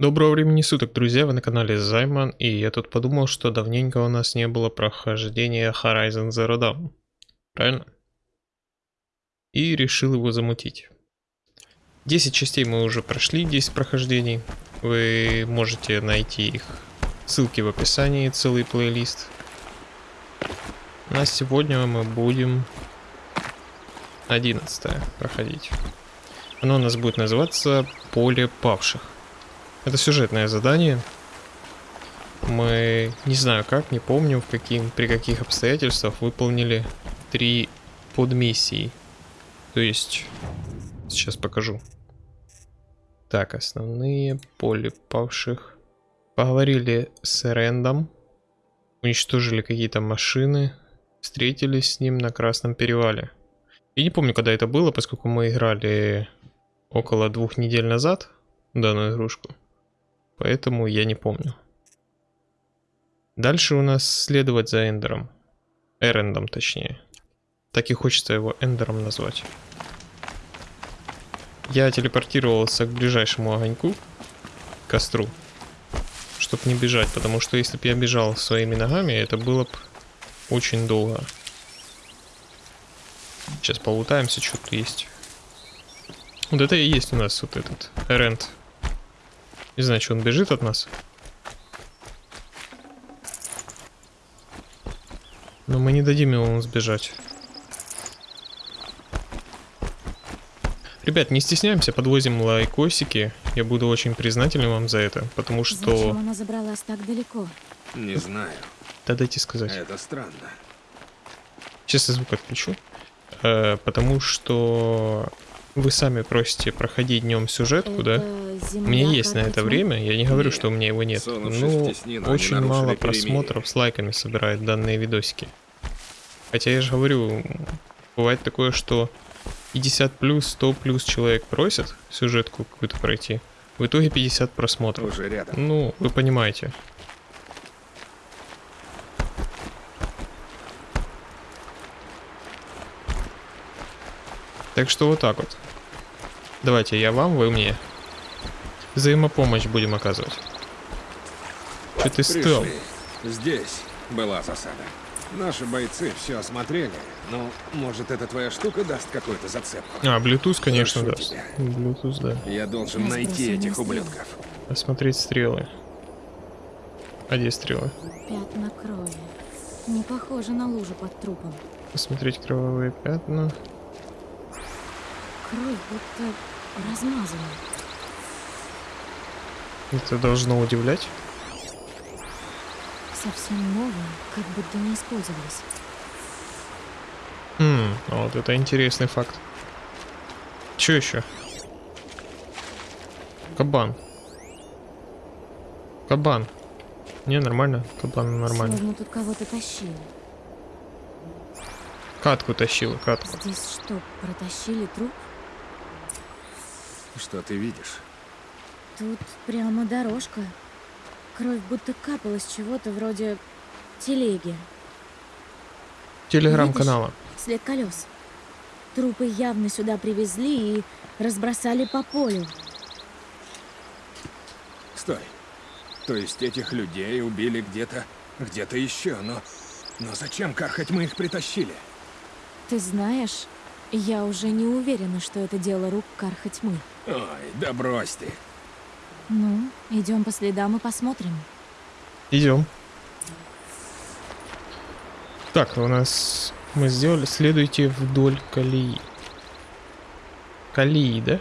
Доброго времени суток, друзья, вы на канале Займан, и я тут подумал, что давненько у нас не было прохождения Horizon Zero Dawn. Правильно? И решил его замутить. 10 частей мы уже прошли, 10 прохождений. Вы можете найти их ссылки в описании, целый плейлист. На сегодня мы будем 11 проходить. Оно у нас будет называться «Поле павших». Это сюжетное задание. Мы, не знаю как, не помню, в каким, при каких обстоятельствах выполнили три подмиссии. То есть, сейчас покажу. Так, основные поле павших. Поговорили с Рэндом. Уничтожили какие-то машины. Встретились с ним на Красном перевале. Я не помню, когда это было, поскольку мы играли около двух недель назад данную игрушку. Поэтому я не помню. Дальше у нас следовать за Эндером. Эрендом, точнее. Так и хочется его Эндером назвать. Я телепортировался к ближайшему огоньку, костру, чтобы не бежать, потому что если бы я бежал своими ногами, это было бы очень долго. Сейчас полутаемся, что тут есть. Вот это и есть у нас вот этот Эренд не знаю, что он бежит от нас. Но мы не дадим ему сбежать. Ребят, не стесняемся, подвозим лайкосики. Я буду очень признателен вам за это, потому что... Зачем она забралась так далеко? Не знаю. Да дайте сказать. Это странно. Сейчас я звук отключу. Э, потому что вы сами просите проходить днем сюжетку, да? У меня есть на это время, я не говорю, что у меня его нет. Ну, очень мало просмотров с лайками собирает данные видосики. Хотя я же говорю, бывает такое, что 50 плюс, 100 плюс человек просят сюжетку какую-то пройти. В итоге 50 просмотров. Уже рядом. Ну, вы понимаете. Так что вот так вот. Давайте я вам, вы мне. Взаимопомощь будем оказывать. Что ты стал? Здесь была засада. Наши бойцы все осмотрели, но может эта твоя штука даст какую-то зацепку. А, Bluetooth, конечно, Прошу даст. тебя. Bluetooth, да. Я должен найти этих ублюдков. Осмотреть стрелы. А где стрелы? Пятна крови. Не похоже на лужу под трупом. Посмотреть кровавые пятна. Кровь будто размазана. Это должно удивлять. Совсем новая, как будто не использовалась. Хм, а вот это интересный факт. Че еще? Кабан. Кабан. Не, нормально. Кабан нормально. Словно тут кого-то тащили. Катку тащила, катку. Здесь что, протащили труп? Что ты видишь? Тут прямо дорожка. Кровь будто капала с чего-то вроде телеги. Телеграм-канала. След колес. Трупы явно сюда привезли и разбросали по полю. Стой. То есть этих людей убили где-то, где-то еще, но... Но зачем, Кархать, мы их притащили? Ты знаешь, я уже не уверена, что это дело рук Карха Тьмы. Ой, да брось ты. Ну, идем по следам и посмотрим. Идем. Так, у нас мы сделали. Следуйте вдоль колеи. Колеи, да?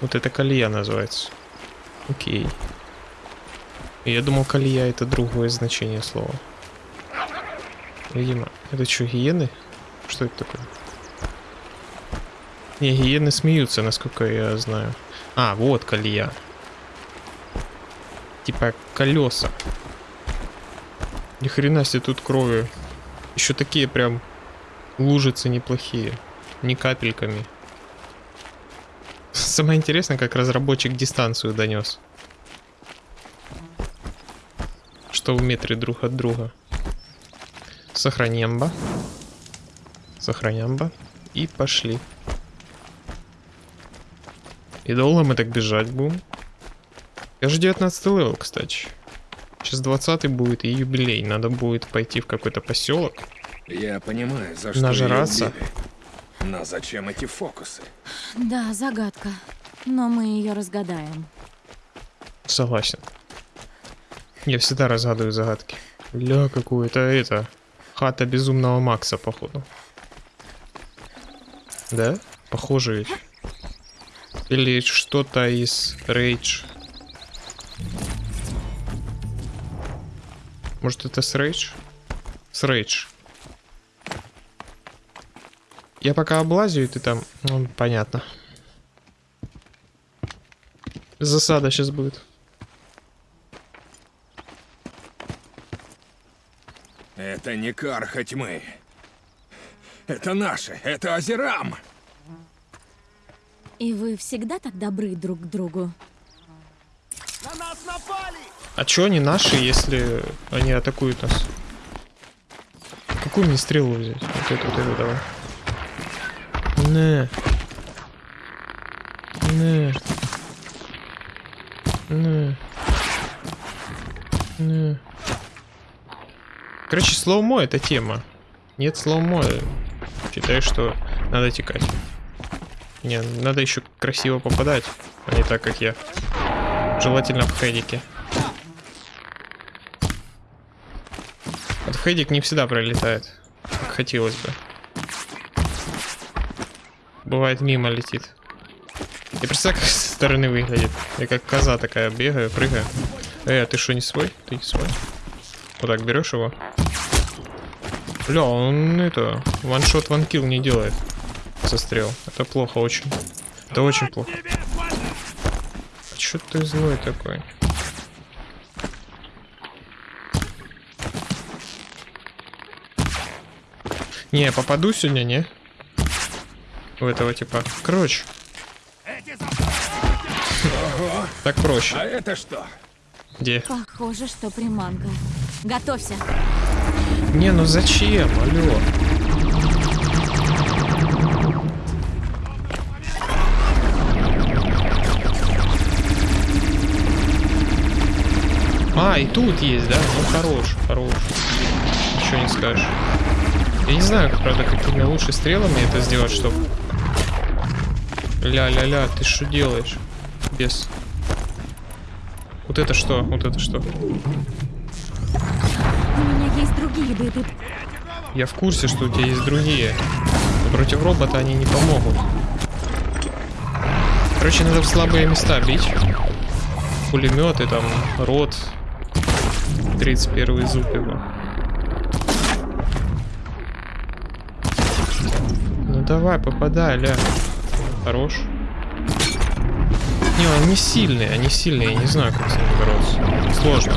Вот это колея называется. Окей. Я думал, колея это другое значение слова. Видимо, это что, гиены? Что это такое? Не, гиены смеются, насколько я знаю. А, вот колея. Типа колеса. Ни хрена себе тут крови. Еще такие прям лужицы неплохие. Не капельками. Самое интересное, как разработчик дистанцию донес. Что в метре друг от друга. Сохранямба. Сохранямба. И пошли. И долго мы так бежать будем? Я же 19 level, кстати. Сейчас 20 будет и юбилей. Надо будет пойти в какой-то поселок. Я понимаю, за что Нажраться. ее. Но зачем эти фокусы? Да, загадка. Но мы ее разгадаем. Согласен. Я всегда разгадываю загадки. Ля, какую-то это... Хата безумного Макса, походу. Да? Похоже ведь. Или что-то из Рейдж. Может это с Рейдж? С Рейдж. Я пока облазю, и ты там... Ну, понятно. Засада сейчас будет. Это не карха тьмы. Это наши, это Азерам. И вы всегда так добры друг к другу? А чё они наши, если они атакуют нас? Какую мне стрелу взять? Вот эту, вот эту давай. Не. Не. Не. Не. Короче, slow-mo это тема. Нет слоумо. Считаю, что надо текать. Не, надо еще красиво попадать, а не так, как я. Желательно в head ике. Вот в head ик не всегда пролетает, как хотелось бы. Бывает мимо летит. И представь, как со стороны выглядит. Я как коза такая бегаю, прыгаю. Э, а ты что, не свой? Ты не свой? Вот так берешь его. Бля, он это, ваншот ванкил не делает. Застрел. Это плохо очень. Это очень плохо. А чё ты злой такой? Не, я попаду сегодня, не? У этого типа. Короче. Так проще. А это что? Где? Похоже, что приманка. Готовься. Не, ну зачем? Алло. А, и тут есть, да? Ну хорош, хорош. Ничего не скажешь. Я не знаю, правда, какими лучше стрелами это сделать, чтобы... Ля-ля-ля, ты что делаешь? Без. Вот это что? Вот это что? У меня есть другие беды. Я в курсе, что у тебя есть другие. Но против робота они не помогут. Короче, надо в слабые места бить. Пулеметы, там, рот. 31 зуб его. Давай, попадай, ля. Хорош. Не, они сильные, они сильные, я не знаю, как с ними бороться. Сложно.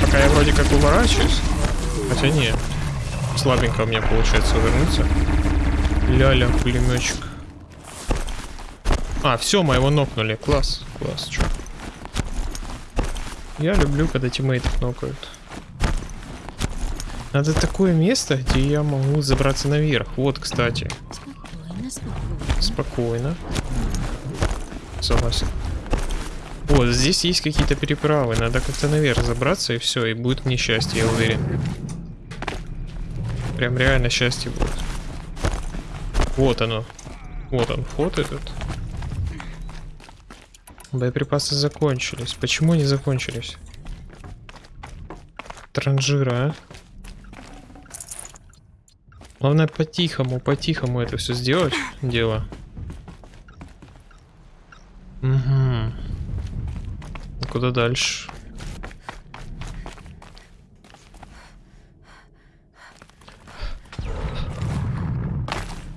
Пока я вроде как уворачиваюсь. Хотя нет. Слабенько у меня получается увернуться. Ля-ля, пулеметчик. А, все, мы его нокнули. Класс, класс, чё. Я люблю, когда тиммейтов нокают. Надо такое место, где я могу забраться наверх. Вот, кстати. Спокойно. Согласен. Вот, здесь есть какие-то переправы. Надо как-то наверх забраться, и все, и будет мне счастье, я уверен. Прям реально счастье будет. Вот оно. Вот он, вход этот. Боеприпасы закончились. Почему они закончились? Транжира, а? Главное по-тихому, по-тихому это все сделать. Дело. Угу. Куда дальше?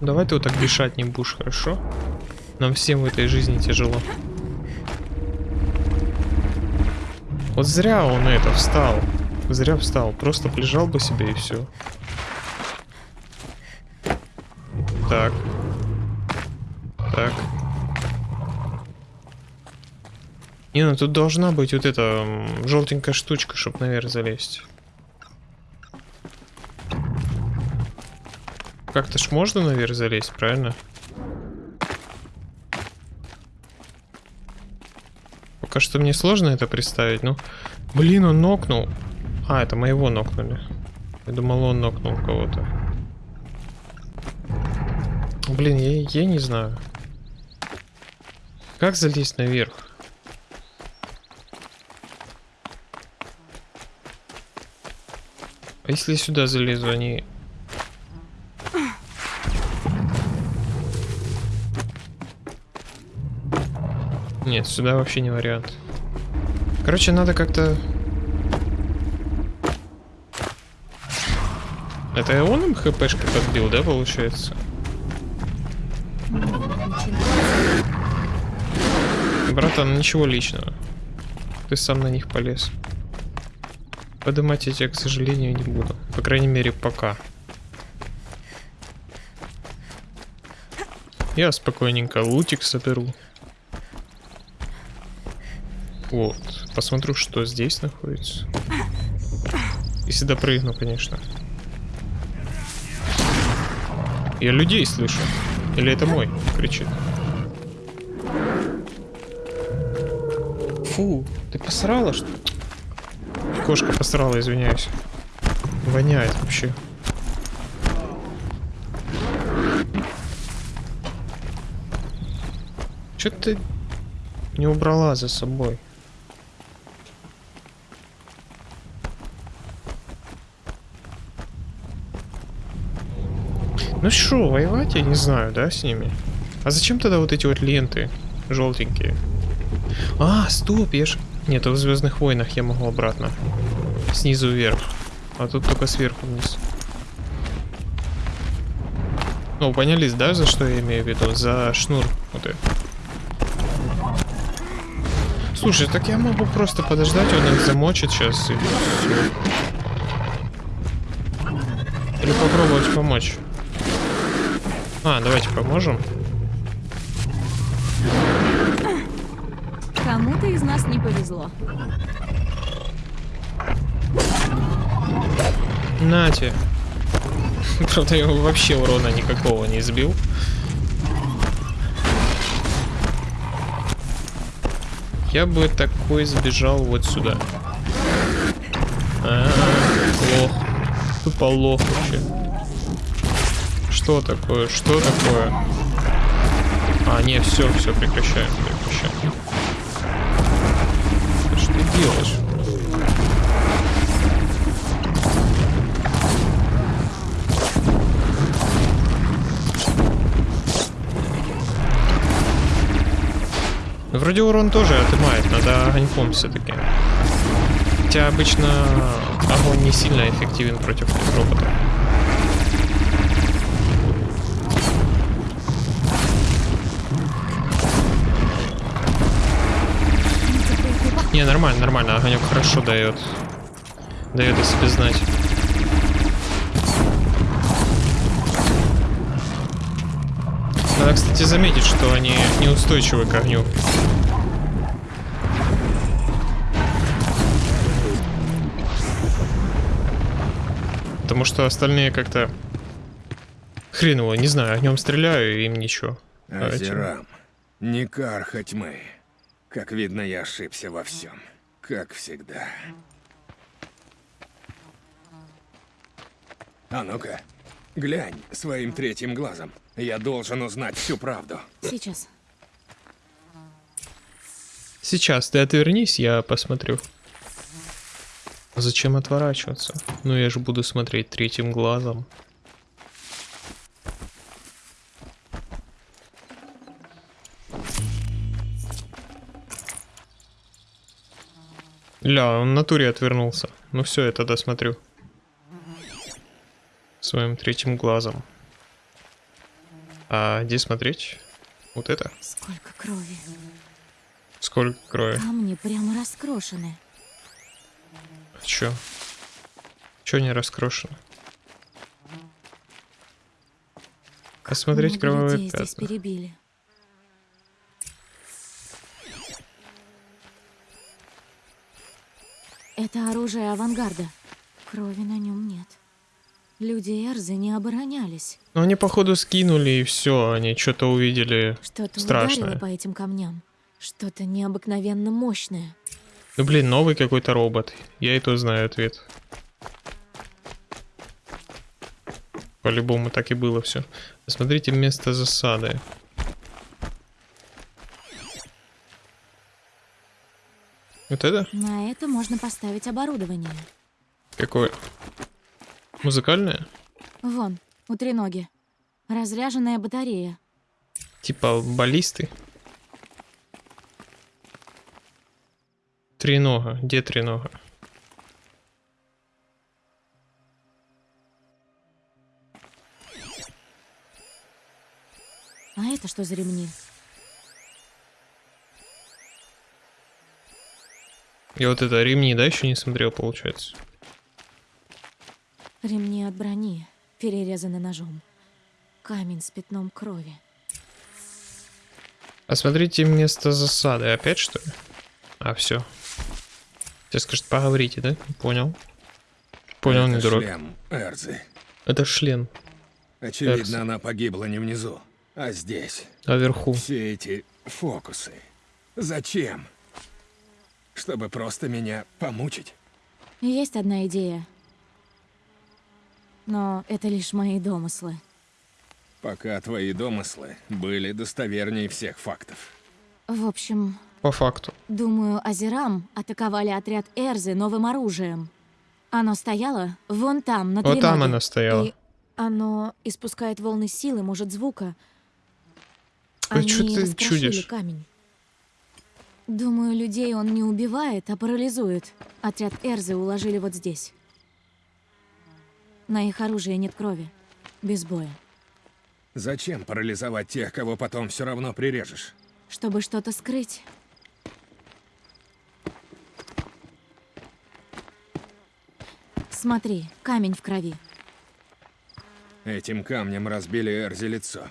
Давай ты вот так дышать не будешь, хорошо? Нам всем в этой жизни тяжело. Вот зря он это встал. Зря встал. Просто лежал бы себе и все. Так. Так. Не, ну тут должна быть вот эта желтенькая штучка, чтобы наверх залезть. Как-то ж можно наверх залезть, правильно? Пока что мне сложно это представить, ну... Блин, он нокнул. А, это моего нокнули. Я думал, он нокнул кого-то. Блин, я, я не знаю. Как залезть наверх? А если я сюда залезу, они... Нет, сюда вообще не вариант. Короче, надо как-то... Это он им хпшки подбил, да, получается? Братан, ничего личного. Ты сам на них полез. Подымать я тебя, к сожалению, не буду. По крайней мере, пока. Я спокойненько лутик соберу. Вот. Посмотрю, что здесь находится. Если допрыгну, конечно. Я людей слышу. Или это мой кричит? Фу, ты посрала, что Кошка посрала, извиняюсь. Воняет вообще. Че ты не убрала за собой? Ну что, воевать я не знаю, да, с ними? А зачем тогда вот эти вот ленты желтенькие? А, стоп, я ж... Нет, в Звездных войнах я могу обратно. Снизу вверх. А тут только сверху вниз. Ну, понялись, да, за что я имею в виду? За шнур. Вот это. Слушай, так я могу просто подождать, он их замочит сейчас и все. Или попробовать помочь. А, давайте поможем. Повезло. Нате. Правда, я вообще урона никакого не сбил. Я бы такой сбежал вот сюда. А, лох. Тупо лох вообще. Что такое? Что такое? А, не, все, все, прекращаем, прекращаем делаешь? Вроде урон тоже отымает, надо огоньком все-таки. Хотя обычно огонь не сильно эффективен против робота. Не, нормально, нормально. Огонек хорошо дает. Дает о себе знать. Надо, кстати, заметить, что они неустойчивы к огню. Потому что остальные как-то хреново, не знаю, огнем стреляю, им ничего. Азерам, не карха тьмы. Как видно, я ошибся во всем. Как всегда. А ну-ка, глянь своим третьим глазом. Я должен узнать всю правду. Сейчас. Сейчас ты отвернись, я посмотрю. Зачем отворачиваться? Ну я же буду смотреть третьим глазом. Ля, он в натуре отвернулся. Ну все, я тогда смотрю. Своим третьим глазом. А где смотреть? Вот это? Сколько крови. Сколько крови? Камни прямо раскрошены. Чё? Чё не раскрошено? Посмотреть кровавые здесь пятна. перебили. Это оружие авангарда. Крови на нем нет. Люди Эрзы не оборонялись. Ну они походу скинули и все, они что-то увидели Что-то ударило по этим камням. Что-то необыкновенно мощное. Ну блин, новый какой-то робот. Я и то знаю ответ. По-любому так и было все. Посмотрите место засады. Вот это? На это можно поставить оборудование. Какое? Музыкальное? Вон, у треноги. Разряженная батарея. Типа баллисты? Тренога. Где тренога? А это что за ремни? Я вот это ремни, да, еще не смотрел, получается. Ремни от брони, перерезаны ножом. Камень с пятном крови. Посмотрите место засады. Опять что ли? А, все. Сейчас скажет, поговорите, да? Понял. Понял, не Это дурак. шлем Эрзы. Это шлем. Очевидно, Эрзы. она погибла не внизу, а здесь. А вверху. Все эти фокусы. Зачем? Чтобы просто меня помучить? Есть одна идея. Но это лишь мои домыслы. Пока твои домыслы были достовернее всех фактов. В общем, По факту. думаю, Азерам атаковали отряд Эрзы новым оружием. Оно стояло вон там, на Вот там она стояла. И оно испускает волны силы, может, звука. Ой, Они чё ты чудишь? камень. Думаю, людей он не убивает, а парализует. Отряд Эрзы уложили вот здесь. На их оружии нет крови. Без боя. Зачем парализовать тех, кого потом все равно прирежешь? Чтобы что-то скрыть. Смотри, камень в крови. Этим камнем разбили Эрзи лицо.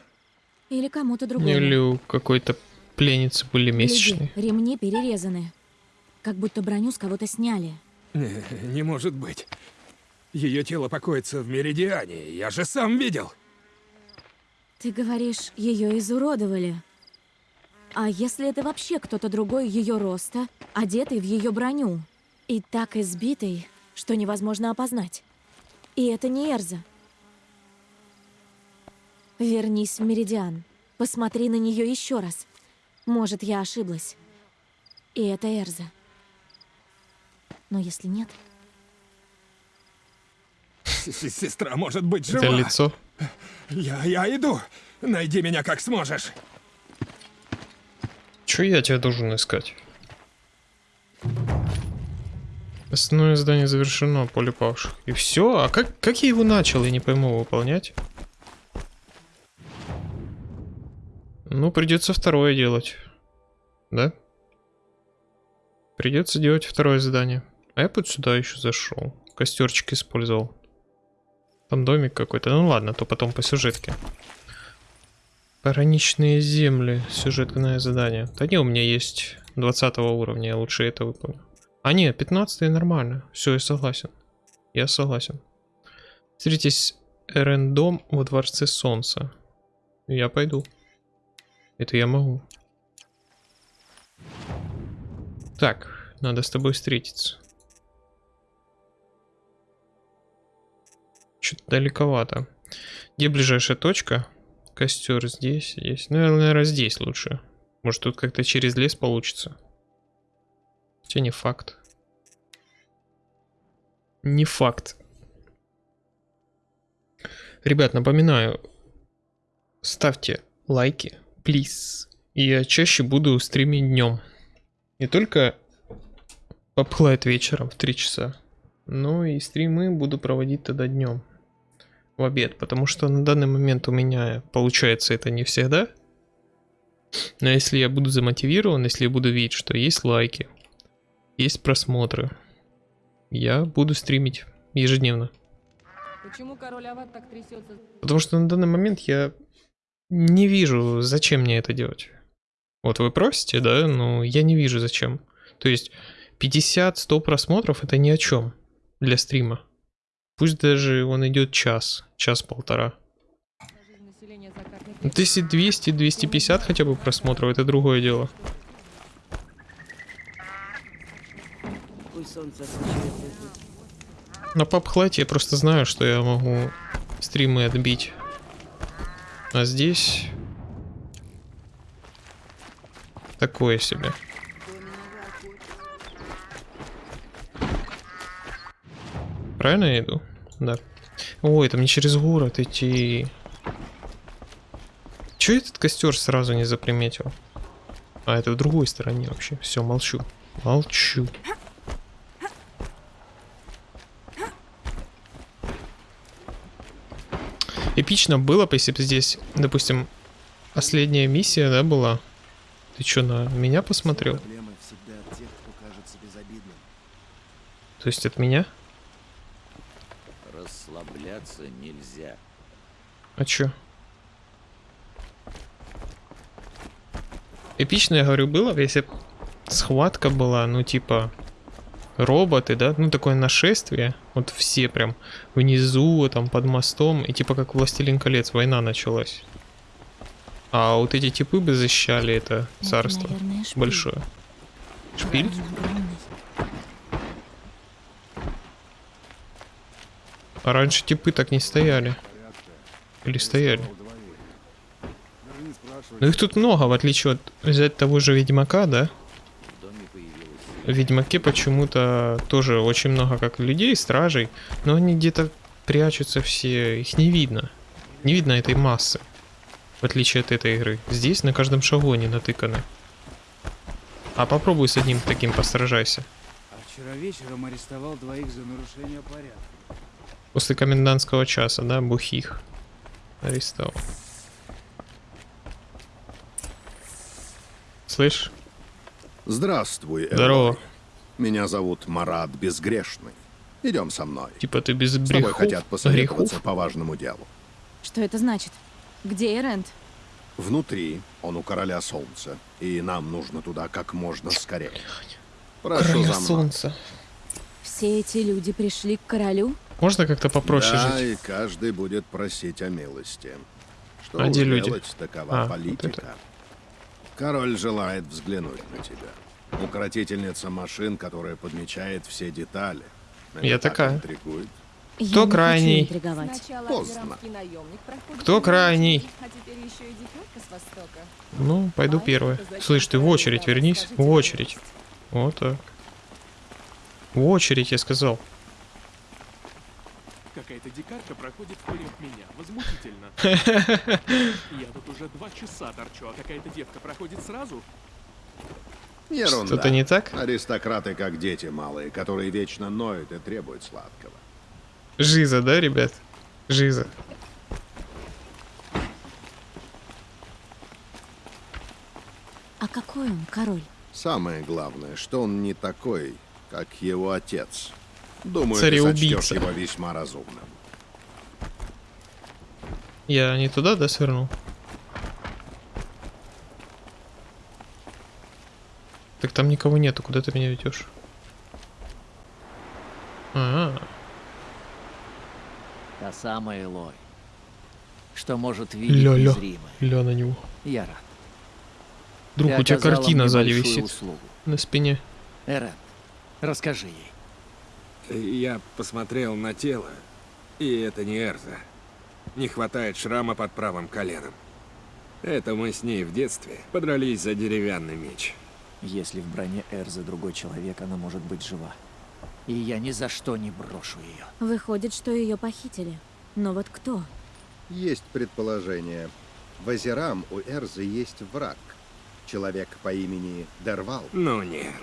Или кому-то другому. Или какой-то пленницы были месячные. Гляди, ремни перерезаны. Как будто броню с кого-то сняли. Не, не может быть. Ее тело покоится в Меридиане, я же сам видел. Ты говоришь, ее изуродовали. А если это вообще кто-то другой ее роста, одетый в ее броню? И так избитый, что невозможно опознать. И это не Эрза. Вернись в Меридиан. Посмотри на нее еще раз. Может, я ошиблась. И это Эрза. Но если нет, Сестра может быть жива. Это лицо. Я, я иду. Найди меня как сможешь. Че я тебя должен искать? Основное задание завершено, поле павших. И все? А как, как я его начал, я не пойму выполнять? Ну, придется второе делать. Да? Придется делать второе задание. А я вот сюда еще зашел. Костерчик использовал. Там домик какой-то. Ну ладно, то потом по сюжетке. Пограничные земли. Сюжетное задание. Да не, у меня есть 20 уровня, я лучше это выполню. А не, 15 нормально. Все, я согласен. Я согласен. Встретитесь Эрендом во Дворце Солнца. Я пойду. Это я могу. Так, надо с тобой встретиться. Что-то далековато. Где ближайшая точка? Костер здесь, здесь. Ну, наверное, здесь лучше. Может, тут как-то через лес получится. Хотя не факт. Не факт. Ребят, напоминаю, ставьте лайки, плиз. И я чаще буду стримить днем. Не только поплает вечером в 3 часа, но и стримы буду проводить тогда днем. В обед, потому что на данный момент у меня получается это не всегда. Но если я буду замотивирован, если я буду видеть, что есть лайки, есть просмотры, я буду стримить ежедневно. Почему король Ават так трясется? Потому что на данный момент я не вижу, зачем мне это делать. Вот вы просите, да, но я не вижу зачем. То есть 50-100 просмотров это ни о чем для стрима. Пусть даже он идет час, час-полтора. Ну, если 200-250 хотя бы просмотров, это другое дело. На папхлате я просто знаю, что я могу стримы отбить. А здесь... Такое себе. Правильно я иду? Да. Ой, это мне через город идти. Че этот костер сразу не заприметил? А, это в другой стороне вообще. Все, молчу. Молчу. Эпично было бы, если бы здесь, допустим, последняя миссия, да, была. Ты что, на меня посмотрел? Проблемы всегда от тех, кто кажется безобидным. То есть от меня? Расслабляться нельзя. А чё? Эпично, я говорю, было бы, если схватка была, ну, типа, роботы, да, ну, такое нашествие, вот все прям внизу, там, под мостом, и типа как Властелин колец, война началась. А вот эти типы бы защищали это Это, царство наверное, шпиль. большое. Шпиль? А раньше типы так не стояли. Или стояли? Ну их тут много, в отличие от взять того же Ведьмака, да? В Ведьмаке почему-то тоже очень много как людей, стражей, но они где-то прячутся все, их не видно. Не видно этой массы, в отличие от этой игры. Здесь на каждом шагу они натыканы. А попробуй с одним таким постражайся. А вчера вечером арестовал двоих за нарушение порядка. После комендантского часа, да, бухих арестовал. Слышь, Здравствуй, Элой. здорово. Меня зовут Марат Безгрешный. Идем со мной. Типа ты без С тобой хотят посоветоваться грехов? по важному делу. Что это значит? Где Эрент? Внутри он у Короля Солнца, и нам нужно туда как можно скорее. Прошу Короля за мной. солнца. Все эти люди пришли к королю? Можно как-то попроще да, жить? и каждый будет просить о милости. Что А уж где люди? делать, такова А, вот политика. это. Король желает взглянуть на тебя. Укротительница машин, которая подмечает все детали. Это Я так такая. интригует. Я Кто не крайний? Поздно. Кто крайний? А теперь еще и дикарка с востока. Ну, пойду А зачем Слышь, ты в очередь вернись. В очередь. Вот так. В очередь, я сказал. Какая-то дикарка проходит вперед меня. Возмутительно. Я тут уже два часа торчу, а какая-то девка проходит сразу? Ерунда. Что-то не так? Аристократы как дети малые, которые вечно ноют и требуют сладкого. Жиза, да, ребят? Жиза. А какой он, король? Самое главное, что он не такой, как его отец. Думаю, Цареубийца. его весьма разумным. Я не туда, да, свернул? Так там никого нету, куда ты меня ведешь? А, Та самая Элой, что может видеть Ля-ля. незримое. ля на него. Я рад. Друг, Ты у тебя картина сзади висит. услугу. На спине. Эрен, расскажи ей. Я посмотрел на тело, и это не Эрза. Не хватает шрама под правым коленом. Это мы с ней в детстве подрались за деревянный меч. Если в броне Эрзы другой человек, она может быть жива. И я ни за что не брошу ее. Выходит, что ее похитили. Но вот кто? Есть предположение. В Азерам у Эрзы есть враг. Человек по имени Дервал. Ну нет.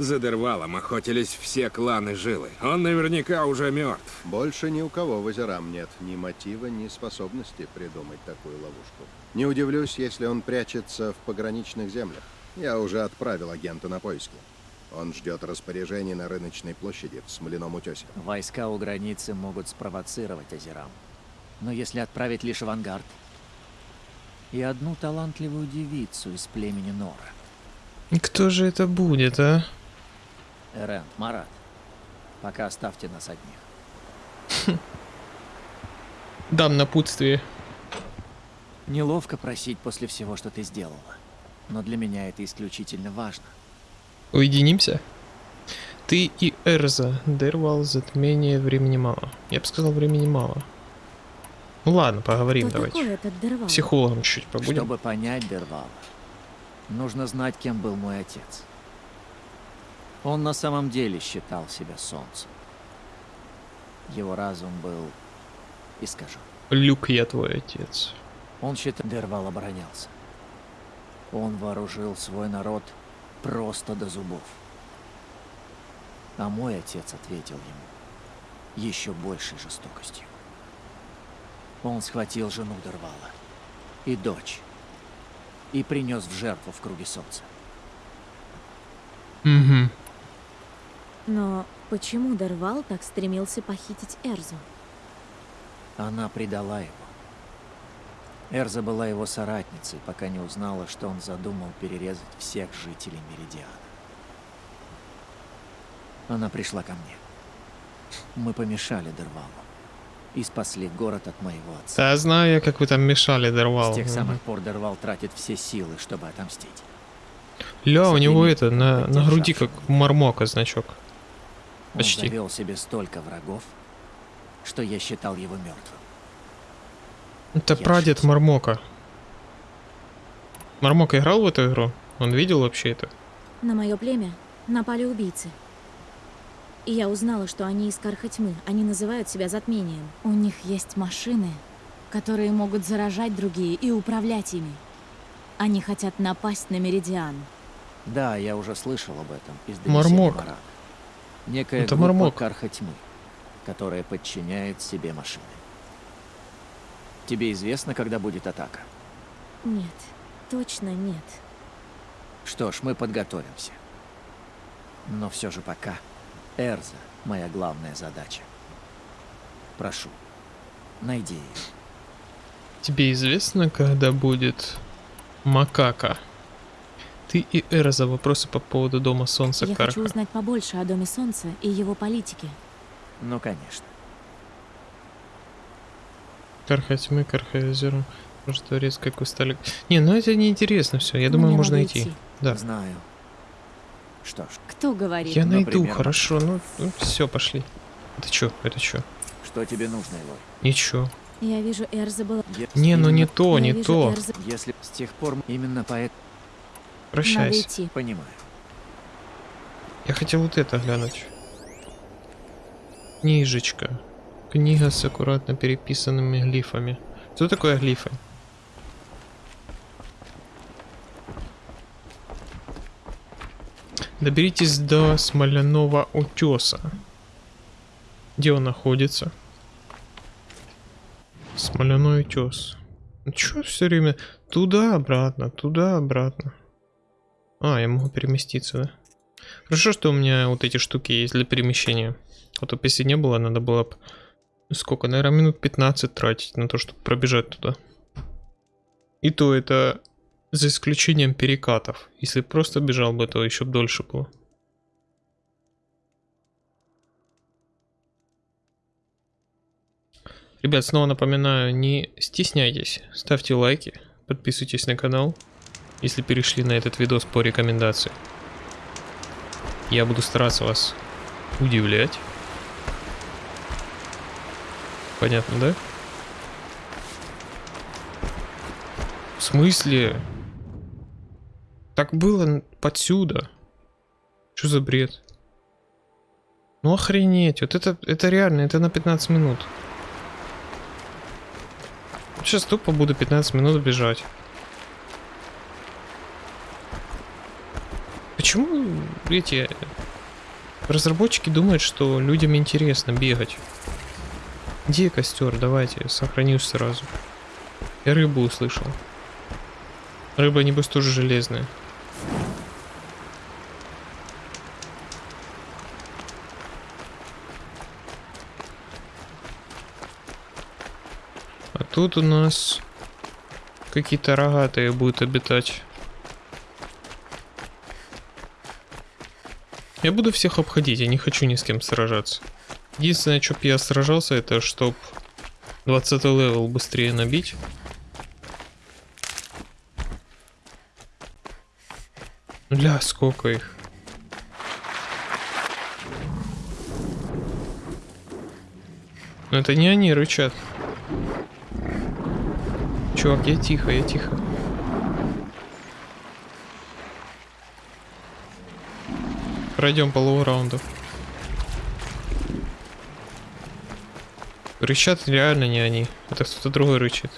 За Дервалом охотились все кланы Жилы. Он наверняка уже мертв. Больше ни у кого в Азерам нет ни мотива, ни способности придумать такую ловушку. Не удивлюсь, если он прячется в пограничных землях. Я уже отправил агента на поиски. Он ждет распоряжений на рыночной площади в Смоляном утесе. Войска у границы могут спровоцировать Азерам. Но если отправить лишь авангард и одну талантливую девицу из племени Нора, Кто же это будет, а? Эрен, Марат, пока оставьте нас одних. Дам напутствие. Неловко просить после всего, что ты сделала. Но для меня это исключительно важно. Уединимся? Ты и Эрза. Дервал, затмение, времени мало. Я бы сказал, времени мало. Ну ладно, поговорим Кто давайте. такой этот Дервал? Психологом чуть побудем. Чтобы понять Дервала, нужно знать, кем был мой отец. Он на самом деле считал себя солнцем. Его разум был искажен. Люк, я твой отец. Он считал, Дервал оборонялся. Он вооружил свой народ просто до зубов. А мой отец ответил ему еще большей жестокостью. Он схватил жену Дервала и дочь и принес в жертву в круге солнца. Угу. Но почему Дервал так стремился похитить Эрзу? Она предала его. Эрза была его соратницей, пока не узнала, что он задумал перерезать всех жителей Меридиана. Она пришла ко мне. Мы помешали Дервалу и спасли город от моего отца. Да, знаю я, как вы там мешали Дервал. С тех самых пор Дервал тратит все силы, чтобы отомстить. Ля, у него это, на, на груди как у Мармока значок. Он Почти. завел себе столько врагов, что я считал его мертвым. Это Я прадед ошибся. Мармока. Мармок играл в эту игру? Он видел вообще это? На мое племя напали убийцы. И я узнала, что они из Кархатьмы. Они называют себя затмением. У них есть машины, которые могут заражать другие и управлять ими. Они хотят напасть на Меридиан. Да, я уже слышал об этом из Мармок. Марана. Некая Это группа Мармок. Карха Тьмы, которая подчиняет себе машины. Тебе известно, когда будет атака? Нет, точно нет. Что ж, мы подготовимся. Но все же пока Эрза — моя главная задача. Прошу, найди ее. Тебе известно, когда будет Макака? Ты и Эрза вопросы по поводу Дома Солнца я Карха. хочу узнать побольше о Доме Солнца и его политике. Ну, конечно. Карха тьмы, Карха озера. Может, дворец, как вы стали... Не, ну это неинтересно все. Я думаю, Мне можно идти. идти. Да. Знаю. Что ж, Кто говорит? Я найду, Например, хорошо. Ну, все, пошли. Это чё? Это чё? что тебе нужно, Элой? Ничего. Я вижу, Эрза была... Если Не, ну не то, Я не вижу, то. Эрза... Если с тех пор именно поэт... Надо Прощайся. идти. Понимаю. Я хотел вот это глянуть. Книжечка. Книга с аккуратно переписанными глифами. Что такое глифы? Доберитесь до смоляного утеса. Где он находится? Смоляной утес. Ну Чё все время туда-обратно, туда-обратно? А, я могу переместиться, да? Хорошо, что у меня вот эти штуки есть для перемещения. А то бы если не было, надо было бы... Сколько, наверное, минут 15 тратить на то, чтобы пробежать туда. И то это за исключением перекатов. Если просто бежал бы, то еще дольше было. Ребят, снова напоминаю, не стесняйтесь, ставьте лайки, подписывайтесь на канал, если перешли на этот видос по рекомендации. Я буду стараться вас удивлять. Понятно, да? В смысле? Так было подсюда. Что за бред? Ну охренеть, вот это, это реально, это на 15 минут. Сейчас тупо буду 15 минут бежать. Почему эти разработчики думают, что людям интересно бегать? Где костер? Давайте, сохранюсь сразу. Я рыбу услышал. Рыба, небось, тоже железная. А тут у нас какие-то рогатые будут обитать. Я буду всех обходить, я не хочу ни с кем сражаться. Единственное, чтоб я сражался, это чтоб 20 level быстрее набить. Бля, сколько их. Но это не они рычат. Чувак, я тихо, я тихо. Пройдем полового раунда. Рычат реально не они. Это кто-то другой рычит.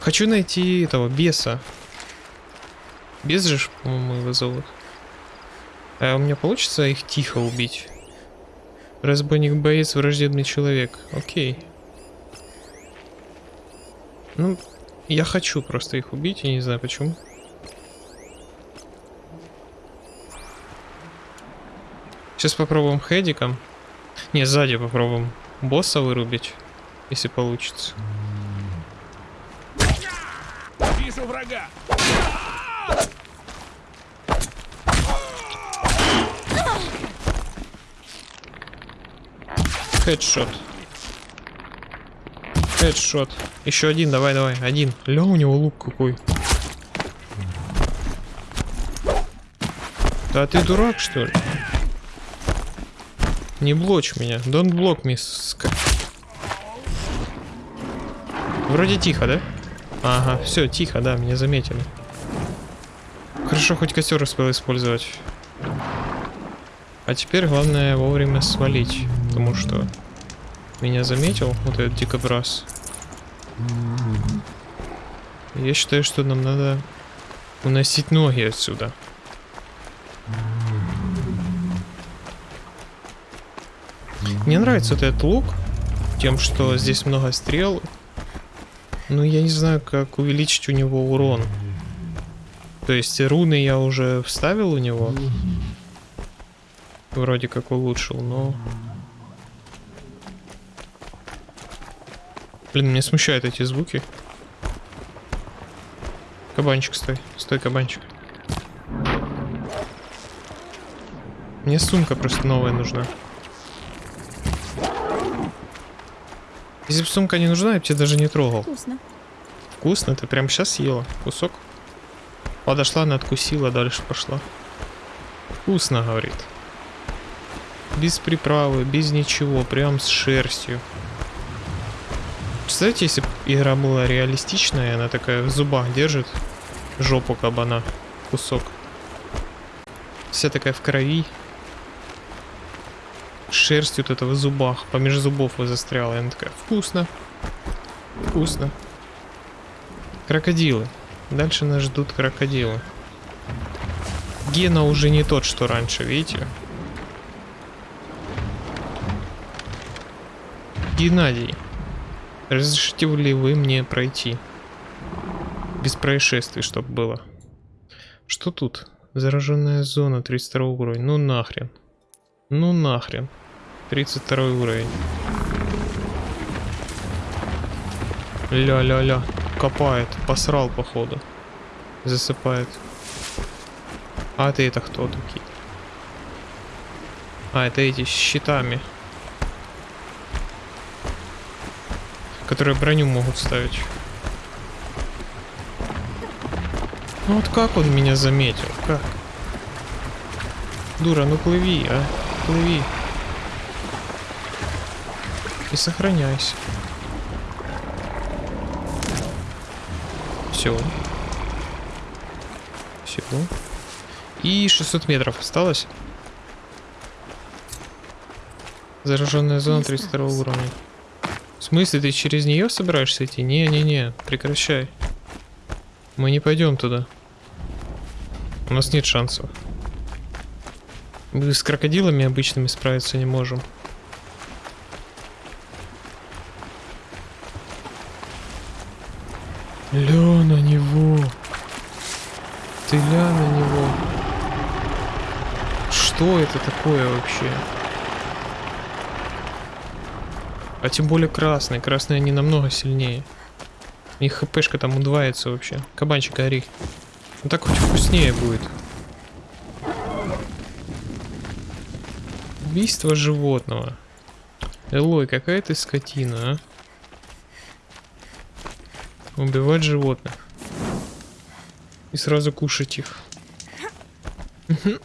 Хочу найти этого беса. Бес же, по-моему, его зовут. А у меня получится их тихо убить? Разбойник боец, враждебный человек. Окей. Ну, я хочу просто их убить, я не знаю почему. Сейчас попробуем хедиком. Не, сзади попробуем босса вырубить, если получится. Вижу врага! Хедшот. Хедшот. Еще один, давай, давай, один. Ля, у него лук какой. Да ты дурак, что ли? Не блочь меня. Don't block me. Вроде тихо, да? Ага, все, тихо, да, меня заметили. Хорошо, хоть костер успел использовать. А теперь главное вовремя свалить, потому что меня заметил вот этот дикобраз. Я считаю, что нам надо уносить ноги отсюда. Мне нравится вот этот лук, тем, что здесь много стрел. Но я не знаю, как увеличить у него урон. То есть руны я уже вставил у него. Вроде как улучшил, но... Блин, меня смущают эти звуки. Кабанчик, стой. Стой, кабанчик. Мне сумка просто новая нужна. Если бы сумка не нужна, я бы тебя даже не трогал. Вкусно. Вкусно, ты прям сейчас съела кусок. Подошла, надкусила, дальше пошла. Вкусно, говорит. Без приправы, без ничего, прям с шерстью. Представляете, если бы игра была реалистичная, она такая в зубах держит жопу кабана, кусок. Вся такая в крови. Шерсть вот это в зубах, помеж зубов вы застряла. И она такая, вкусно. Вкусно. Крокодилы. Дальше нас ждут крокодилы. Гена уже не тот, что раньше, видите? Геннадий, разрешите ли вы мне пройти? Без происшествий, чтобы было. Что тут? Зараженная зона, 32 уровень. Ну нахрен. Ну нахрен. 32 уровень. Ля-ля-ля. Копает. Посрал, походу. Засыпает. А ты это кто такие? А, это эти с щитами. Которые броню могут ставить. Ну вот как он меня заметил? Как? Дура, ну плыви, а? Плыви. И сохраняйся. Все. Все. И 600 метров осталось. Зараженная зона 32 уровня. В смысле, ты через нее собираешься идти? Не-не-не, прекращай. Мы не пойдем туда. У нас нет шансов. Мы с крокодилами обычными справиться не можем. Ля на него. Ты ля на него. Что это такое вообще? А тем более красный. Красные они намного сильнее. Их хпшка там удваивается вообще. Кабанчик гори. Ну так хоть вкуснее будет. Убийство животного. Элой, какая ты скотина, а? Убивать животных. И сразу кушать их. Мгм.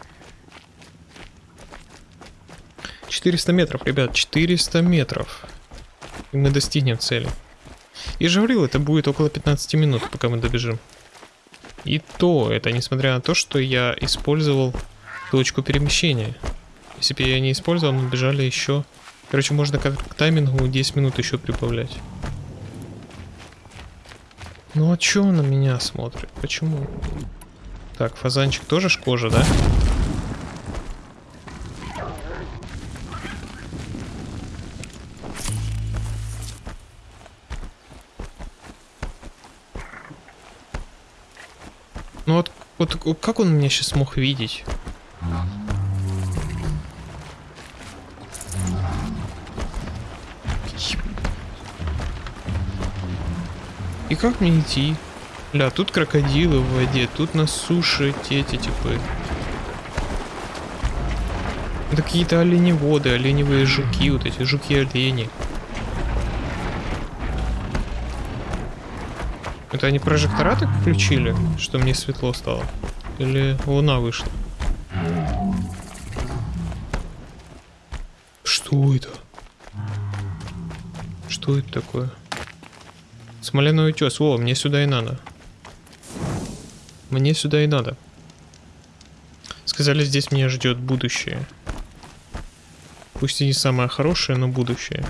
400 метров, ребят, 400 метров. И мы достигнем цели. И же говорил, это будет около 15 минут, пока мы добежим. И то, это несмотря на то, что я использовал точку перемещения. Если бы я не использовал, мы бежали еще... Короче, можно как к таймингу 10 минут еще прибавлять. Ну а чё он на меня смотрит? Почему? Так, фазанчик тоже ж кожа, да? Ну вот, вот как он меня сейчас мог видеть? Как мне идти? Бля, тут крокодилы в воде, тут на суше эти типы. Это какие-то оленеводы, оленевые жуки, вот эти жуки-олени. Это они прожектора так включили, что мне светло стало? Или луна вышла? Что это? Что это такое? Смоляной утес. Во, мне сюда и надо. Мне сюда и надо. Сказали, здесь меня ждет будущее. Пусть и не самое хорошее, но будущее.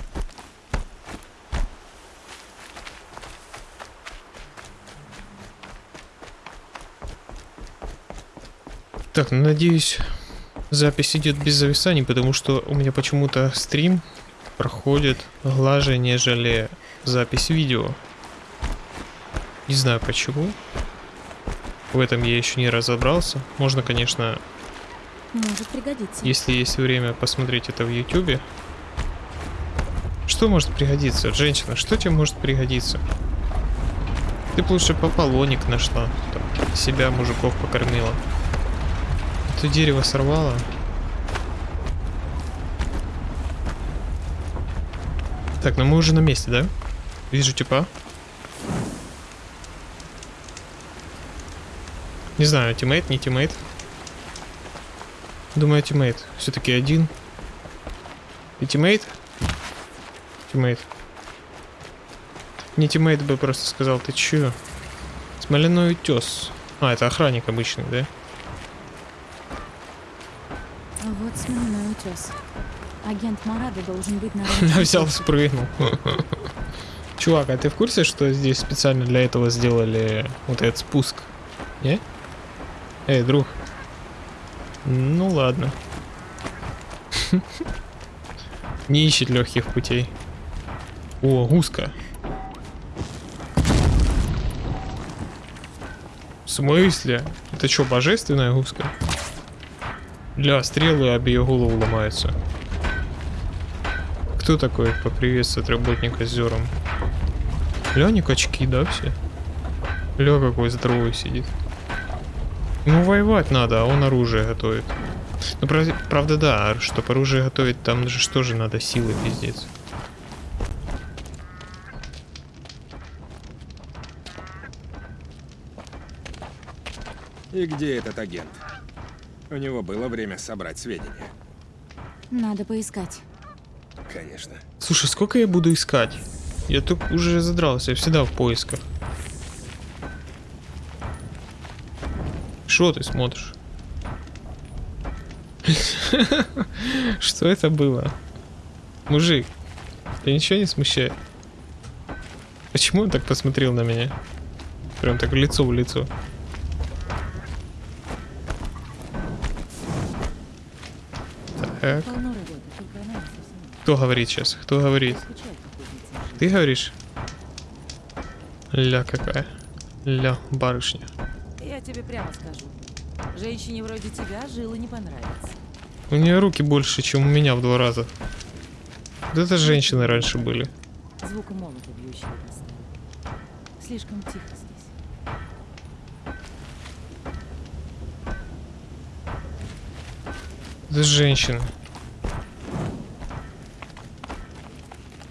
Так, ну, надеюсь, запись идет без зависаний, потому что у меня почему-то стрим проходит глаже, нежели запись видео. Не знаю почему. В этом я еще не разобрался. Можно, конечно, Может пригодиться. если есть время, посмотреть это в ютубе. Что может пригодиться? Женщина, что тебе может пригодиться? Ты бы лучше половник нашла. Там, себя, мужиков покормила. Это дерево сорвало. Так, ну мы уже на месте, да? Вижу типа. Не знаю, teammate, не teammate. Думаю, teammate. Все-таки один. И teammate? Teammate. Не teammate бы просто сказал, ты чё? Смоляной утес. А, это охранник обычный, да? А Вот смоляной утес. Агент Марада должен быть на Я взял, спрыгнул. Чувак, а ты в курсе, что здесь специально для этого сделали вот этот спуск? Не? Эй, друг. Ну ладно. Не ищет легких путей. О, гуска. В смысле? Это что, божественная гуска? Для стрелы об ее голову ломаются. Кто такой поприветствует работника с зером? Ля, качки, да, все? Ля, какой здоровый сидит. Ну, воевать надо, а он оружие готовит. Ну, прав- правда, да, чтобы оружие готовить, там же что же надо, силы пиздец. И где этот агент? У него было время собрать сведения. Надо поискать. Конечно. Слушай, сколько я буду искать? Я тут уже задрался, я всегда в поисках. Что ты смотришь? Что это было? Мужик, тебя ничего не смущает? Почему он так посмотрел на меня? Прям так лицо в лицо. Так. Кто говорит сейчас? Кто говорит? Ты говоришь? Ля какая. Ля, барышня. Тебе прямо скажу. Женщине вроде тебя жила не понравится. У нее руки больше, чем у меня в два раза. Вот это женщины раньше были. Звука молота бьющего. Слишком тихо здесь. Это женщины.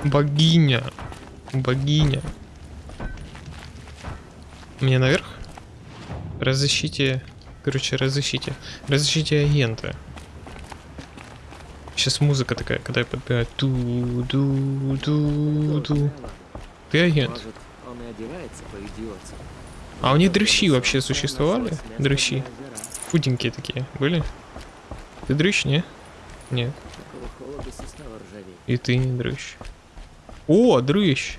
Богиня. Богиня. Мне наверх? Разыщите... Короче, разыщите. Разыщите агента. Сейчас музыка такая, когда я подбегаю. Ду-ду-ду-ду. Ты агент. А у них дрыщи вообще существовали? Дрыщи. Худенькие такие были? Ты дрыщ, не? Нет. И ты не дрыщ. О, дрыщ!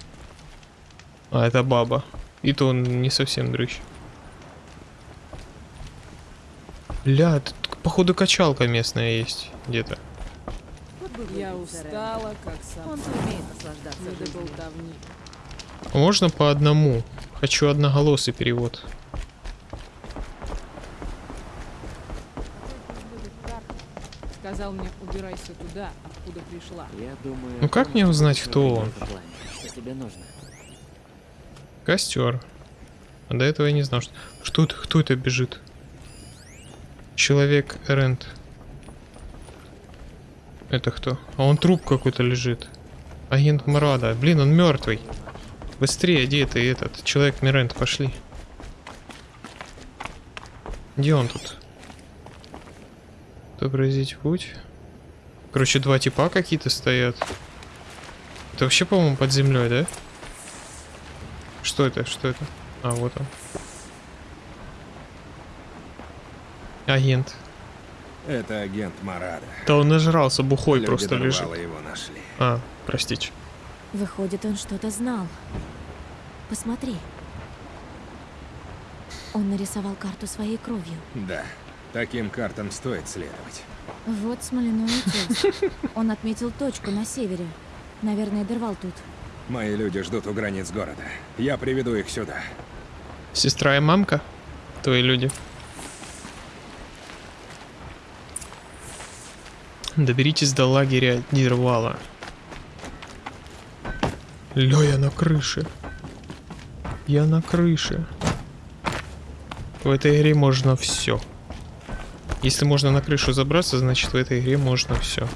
А, это баба. И то он не совсем дрыщ. Ля, тут походу качалка местная есть где-то. Я устала, как сам. Он умеет наслаждаться Можно по одному? Хочу одноголосый перевод. Сказал мне, убирайся туда, откуда пришла. Я думаю... Ну как мне узнать, кто он? Что тебе нужно? Костер. А до этого я не знал, что... Что это? Кто это бежит? Человек Рент. Это кто? А он труп какой-то лежит. Агент Марада. Блин, он мертвый. Быстрее, где ты этот? Человек Мирент, пошли. Где он тут? Отобразить путь. Короче, два типа какие-то стоят. Это вообще, по-моему, под землей, да? Что это? Что это? А, вот он. Агент. Это агент Марада. Да он нажрался, бухой Люди просто лежит. Его нашли. А, простите. Выходит, он что-то знал. Посмотри. Он нарисовал карту своей кровью. Да, таким картам стоит следовать. Вот смоляной утес. Он отметил точку на севере. Наверное, Дервал тут. Мои люди ждут у границ города. Я приведу их сюда. Сестра и мамка? Твои люди. Доберитесь до лагеря Дирвала. Ля, я на крыше. Я на крыше. В этой игре можно все. Если можно на крышу забраться, значит в этой игре можно все.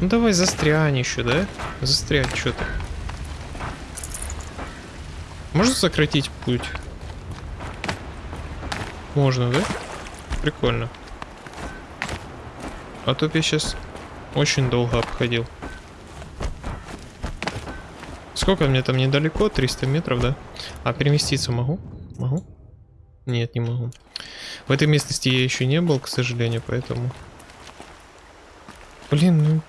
Ну давай застрянь еще, да? Застрять что-то. Можно сократить путь? Можно, да? Прикольно. А то я сейчас очень долго обходил. Сколько мне там недалеко? 300 метров, да? А переместиться могу? Могу? Нет, не могу. В этой местности я еще не был, к сожалению, поэтому... Блин, ну...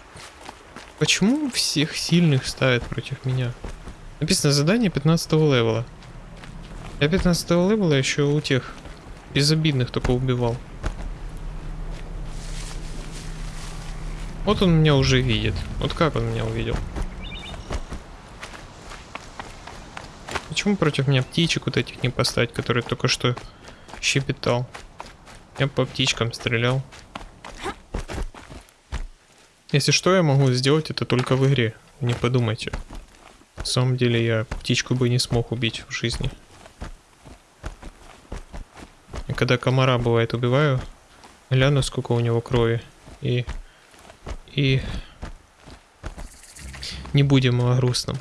Почему всех сильных ставят против меня? Написано задание 15 level а. Я 15 level а еще у тех безобидных только убивал. Вот он меня уже видит. Вот как он меня увидел? Почему против меня птичек вот этих не поставить, которые только что щебетал? Я по птичкам стрелял. Если что, я могу сделать это только в игре. Не подумайте. На самом деле я птичку бы не смог убить в жизни. И когда комара бывает убиваю, гляну сколько у него крови. И... И... Не будем о грустном.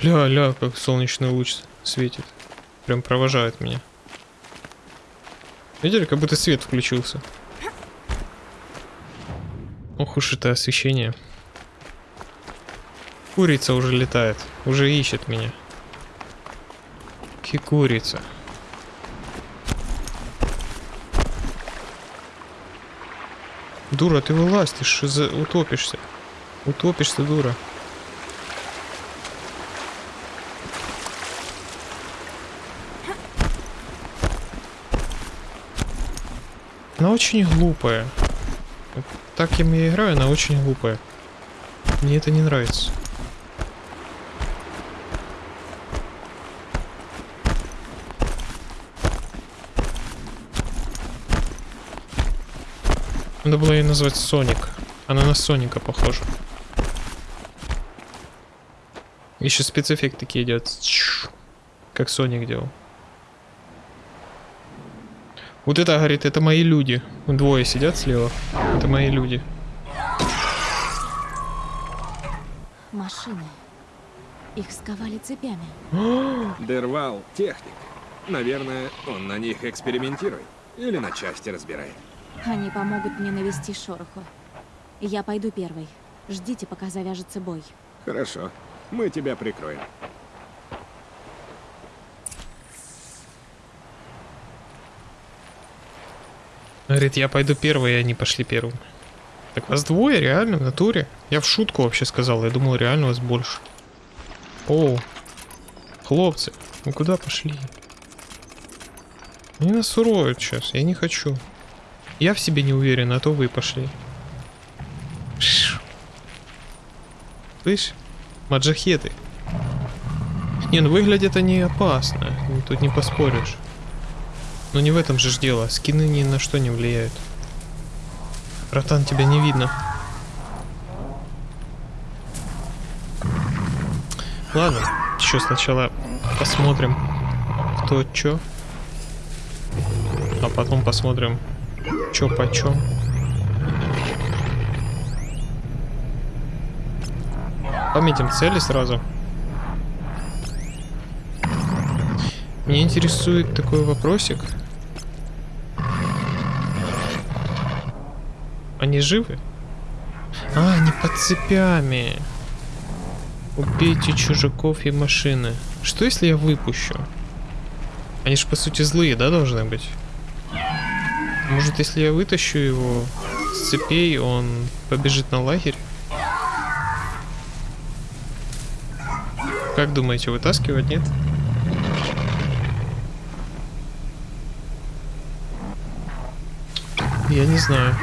Ля-ля, как солнечный луч светит. Прям провожает меня. Видели, как будто свет включился. Ох уж это освещение. Курица уже летает, уже ищет меня. Ки курица. Дура, ты вылазь, ты за... утопишься. Утопишься, дура. Она очень глупая. Так я играю, она очень глупая. Мне это не нравится. Надо было ее назвать Соник. Она на Соника похожа. Еще спецэффект такие идет. Как Соник делал. Вот это, говорит, это мои люди. Двое сидят слева. Это мои люди. Машины. Их сковали цепями. Дервал — техник. Наверное, он на них экспериментирует. Или на части разбирай. Они помогут мне навести шороху. Я пойду первой. Ждите, пока завяжется бой. Хорошо. Мы тебя прикроем. Говорит, я пойду первый, и они пошли первым. Так вас двое, реально, в натуре? Я в шутку вообще сказал, я думал, реально вас больше. О, хлопцы, вы куда пошли? Они нас уроют сейчас, я не хочу. Я в себе не уверен, а то вы пошли. Слышь, маджахеты. Не, ну выглядят они опасно, тут не поспоришь. Но не в этом же дело, скины ни на что не влияют. Братан, тебя не видно. Ладно, еще сначала посмотрим, кто чё. А потом посмотрим, чё почем. Пометим цели сразу. Меня интересует такой вопросик. Они живы? А, они под цепями. Убейте чужаков и машины. Что если я выпущу? Они же по сути злые, да, должны быть? Может, если я вытащу его с цепей, он побежит на лагерь? Как думаете, вытаскивать, нет? Я не знаю.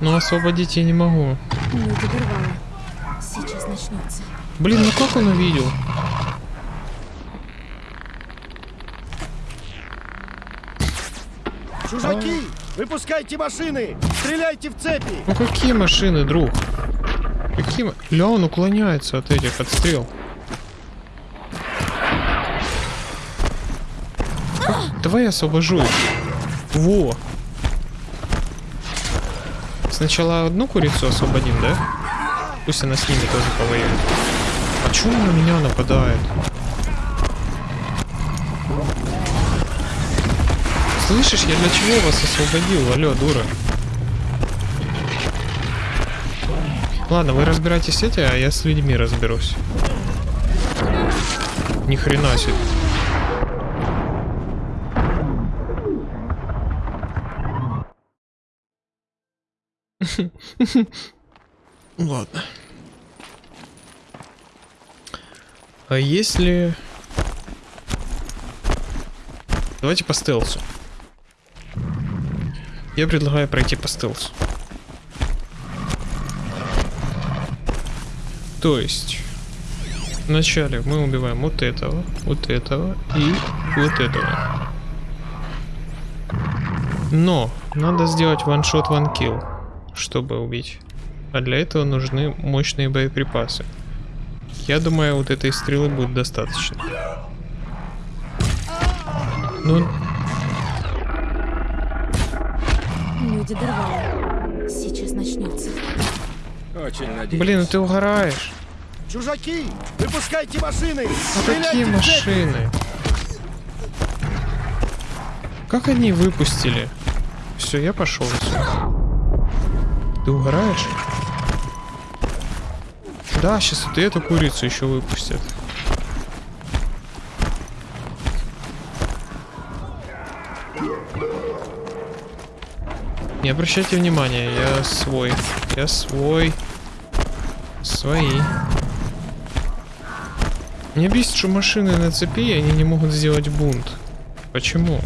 Но освободить я не могу. Не догорвала. Сейчас начнется. Блин, ну как он увидел? Чужаки! Выпускайте машины! Стреляйте в цепи! Ну какие машины, друг? Какие... Ля, он уклоняется от этих. Как- Давай я освобожу их. Во. Сначала одну курицу освободим, да? Пусть она с ними тоже повоюет. А чё на меня нападает? Слышишь, я для чего вас освободил? Алло, дура. Ладно, вы разбирайтесь с этим, а я с людьми разберусь. Ни хрена себе. Ладно. А если... Давайте по стелсу. Я предлагаю пройти по стелсу. То есть, вначале мы убиваем вот этого, вот этого и вот этого. Но надо сделать one-shot, one-kill, чтобы убить. А для этого нужны мощные боеприпасы. Я думаю, вот этой стрелы будет достаточно. Ну, Люди дорвали. Сейчас начнется. Очень надеюсь. блин, ну ты угораешь. Чужаки! Выпускайте машины! А какие машины? Как они выпустили? Все, я пошел. Ты угораешь? Да, сейчас вот и эту курицу еще выпустят. Не обращайте внимания, я свой. Я свой. Свои. Мне бесит, что машины на цепи, и они не могут сделать бунт. Почему?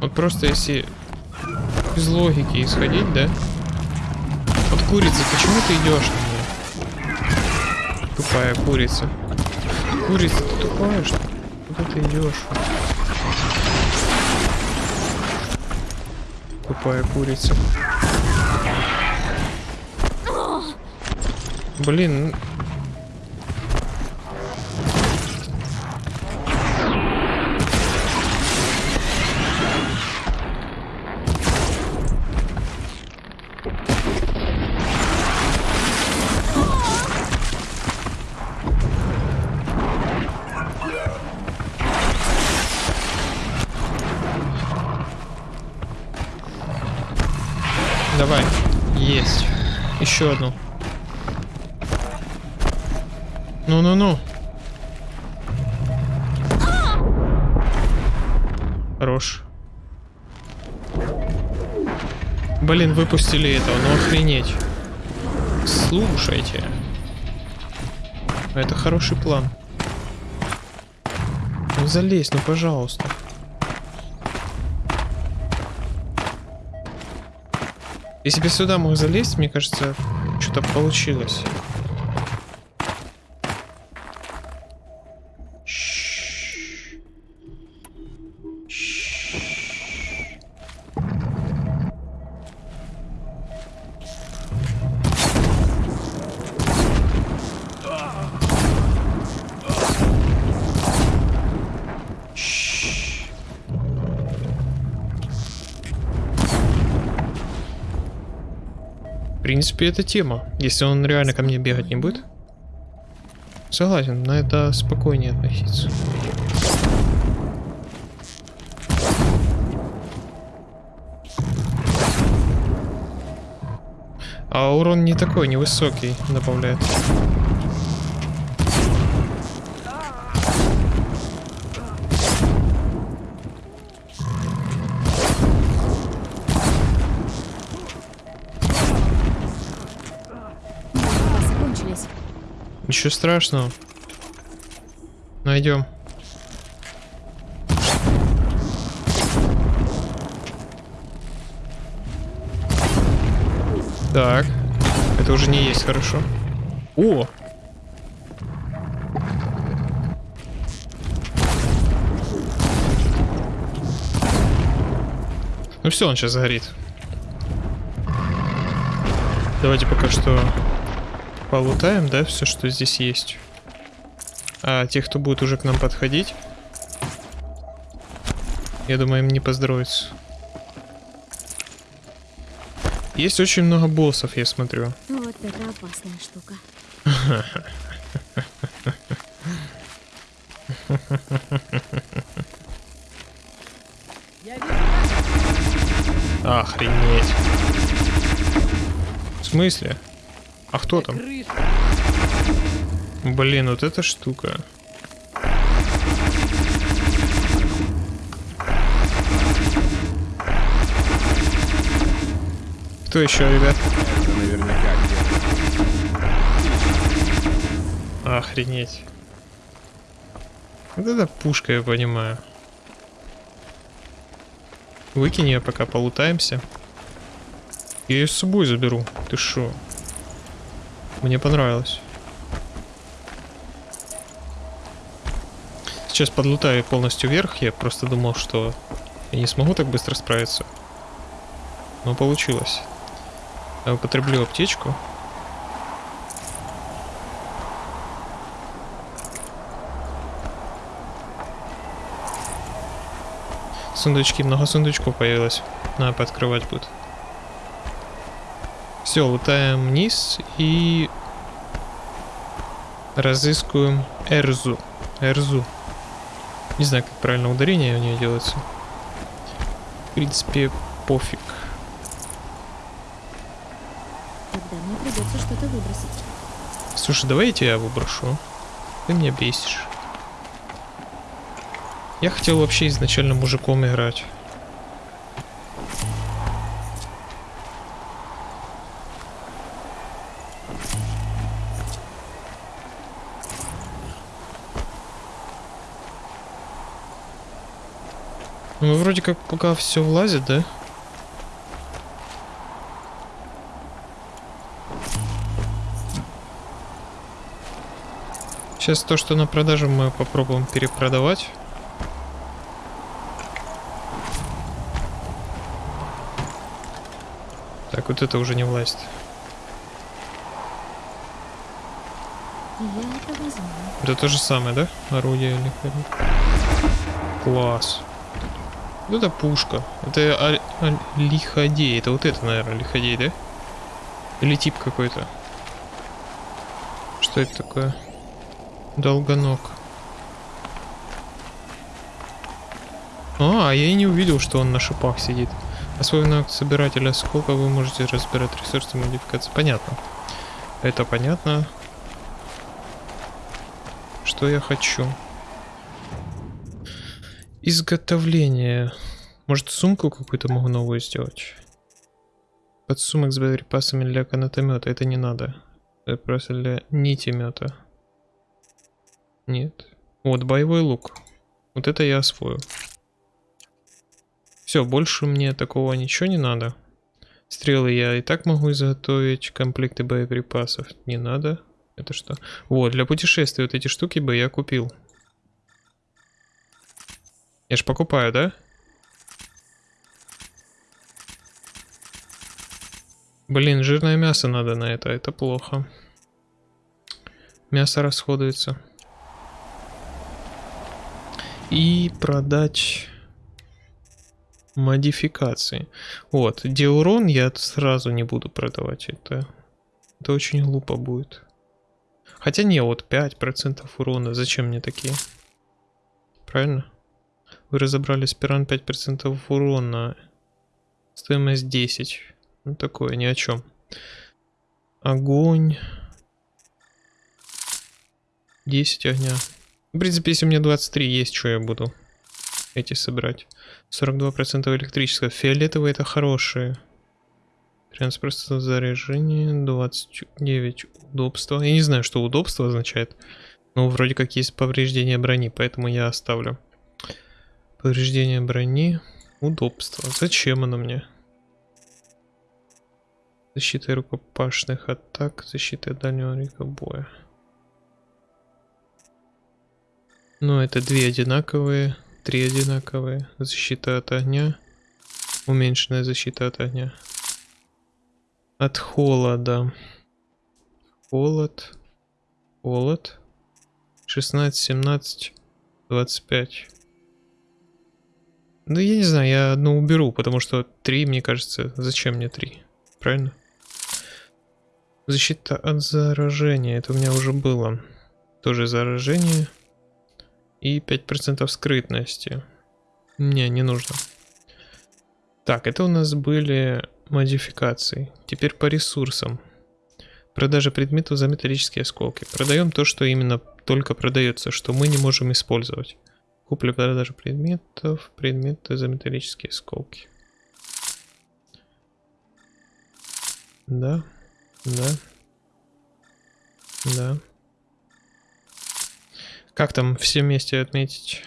Вот просто если без логики исходить, да? Вот курица, почему ты идешь на нее? Тупая курица. Курица, ты тупая, что? Куда ты идешь? Тупая курица. Блин, Еще одну. Ну-ну-ну. Хорош. Блин, выпустили этого, ну охренеть. Слушайте. Это хороший план. Ну залезь, ну пожалуйста. Если бы сюда мог залезть, мне кажется, что-то получилось. Принципе, это тема. Если он реально ко мне бегать не будет. Согласен, на это спокойнее относиться. А урон не такой, невысокий добавляет. Ничего страшного. Найдем. Так. Это уже не есть хорошо. О! Ну все, он сейчас загорит. Давайте пока что полутаем, да, все, что здесь есть. А тех, кто будет уже к нам подходить, я думаю, им не поздоровится. Есть очень много боссов, я смотрю. Вот это опасная штука. Охренеть. В смысле? А кто там? Блин, вот эта штука. Кто еще, ребят? Наверняка Охренеть. Вот это пушка, я понимаю. Выкинь ее, пока полутаемся. Я ее с собой заберу. Ты шо? Мне понравилось. Сейчас подлутаю полностью вверх. Я просто думал, что я не смогу так быстро справиться. Но получилось. Я употреблю аптечку. Сундучки, много сундучков появилось. Надо пооткрывать будет. Все, лутаем вниз и разыскиваем Эрзу. Эрзу. Не знаю, как правильно ударение у нее делается. В принципе, пофиг. Тогда мне придется что-то выбросить. Слушай, давай я тебя выброшу. Ты меня бесишь. Я хотел вообще изначально мужиком играть. Вроде как пока все влазит, да? Сейчас то, что на продажу мы попробуем перепродавать. Так, вот это уже не власть. Это то же самое, да? Орудие лиходея. Класс. Вот это пушка. Это а- а- лиходей. Это вот это, наверное, лиходей, да? Или тип какой-то. Что это такое? Долгоног. А, я и не увидел, что он на шипах сидит. Освоив навык собирателя осколка, вы можете разбирать ресурсы модификации. Понятно. Это понятно. Что я хочу? Изготовление. Может сумку какую-то могу новую сделать? Подсумок с боеприпасами для канатомета. Это не надо. Это просто для нитемета. Нет. Вот боевой лук. Вот это я освою. Все, больше мне такого ничего не надо. Стрелы я и так могу изготовить. Комплекты боеприпасов не надо. Это что? Вот, для путешествия вот эти штуки бы я купил. Я ж покупаю, да? Блин, жирное мясо надо на это, это плохо. Мясо расходуется. И продать модификации. Вот, деурон я сразу не буду продавать. Это, это очень глупо будет. Хотя не, вот 5% урона. Зачем мне такие? Правильно? Вы разобрали спиран 5% урона. Стоимость 10. Ну такое, ни о чем. Огонь. 10 огня. В принципе, если у меня 23 есть, что я буду эти собрать. 42% электрического. Фиолетовые это хорошие. 13% заряжения, 29 удобства. Я не знаю, что удобство означает. Но вроде как есть повреждение брони, поэтому я оставлю. Повреждение брони. Удобство. Зачем оно мне? Защита рукопашных атак. Защита дальнего река боя. Ну, это две одинаковые. Три одинаковые. Защита от огня. Уменьшенная защита от огня. От холода. Холод. Холод. 16, 17, 25. Ну, я не знаю, я одну уберу, потому что три, мне кажется, зачем мне три? Правильно? Защита от заражения, это у меня уже было. Тоже заражение. И 5% скрытности. Не, не нужно. Так, это у нас были модификации. Теперь по ресурсам. Продажа предметов за металлические осколки. Продаем то, что именно только продается, что мы не можем использовать. Купля-продажа предметов, предметы за металлические осколки. Да, да, да. Как там все вместе отметить?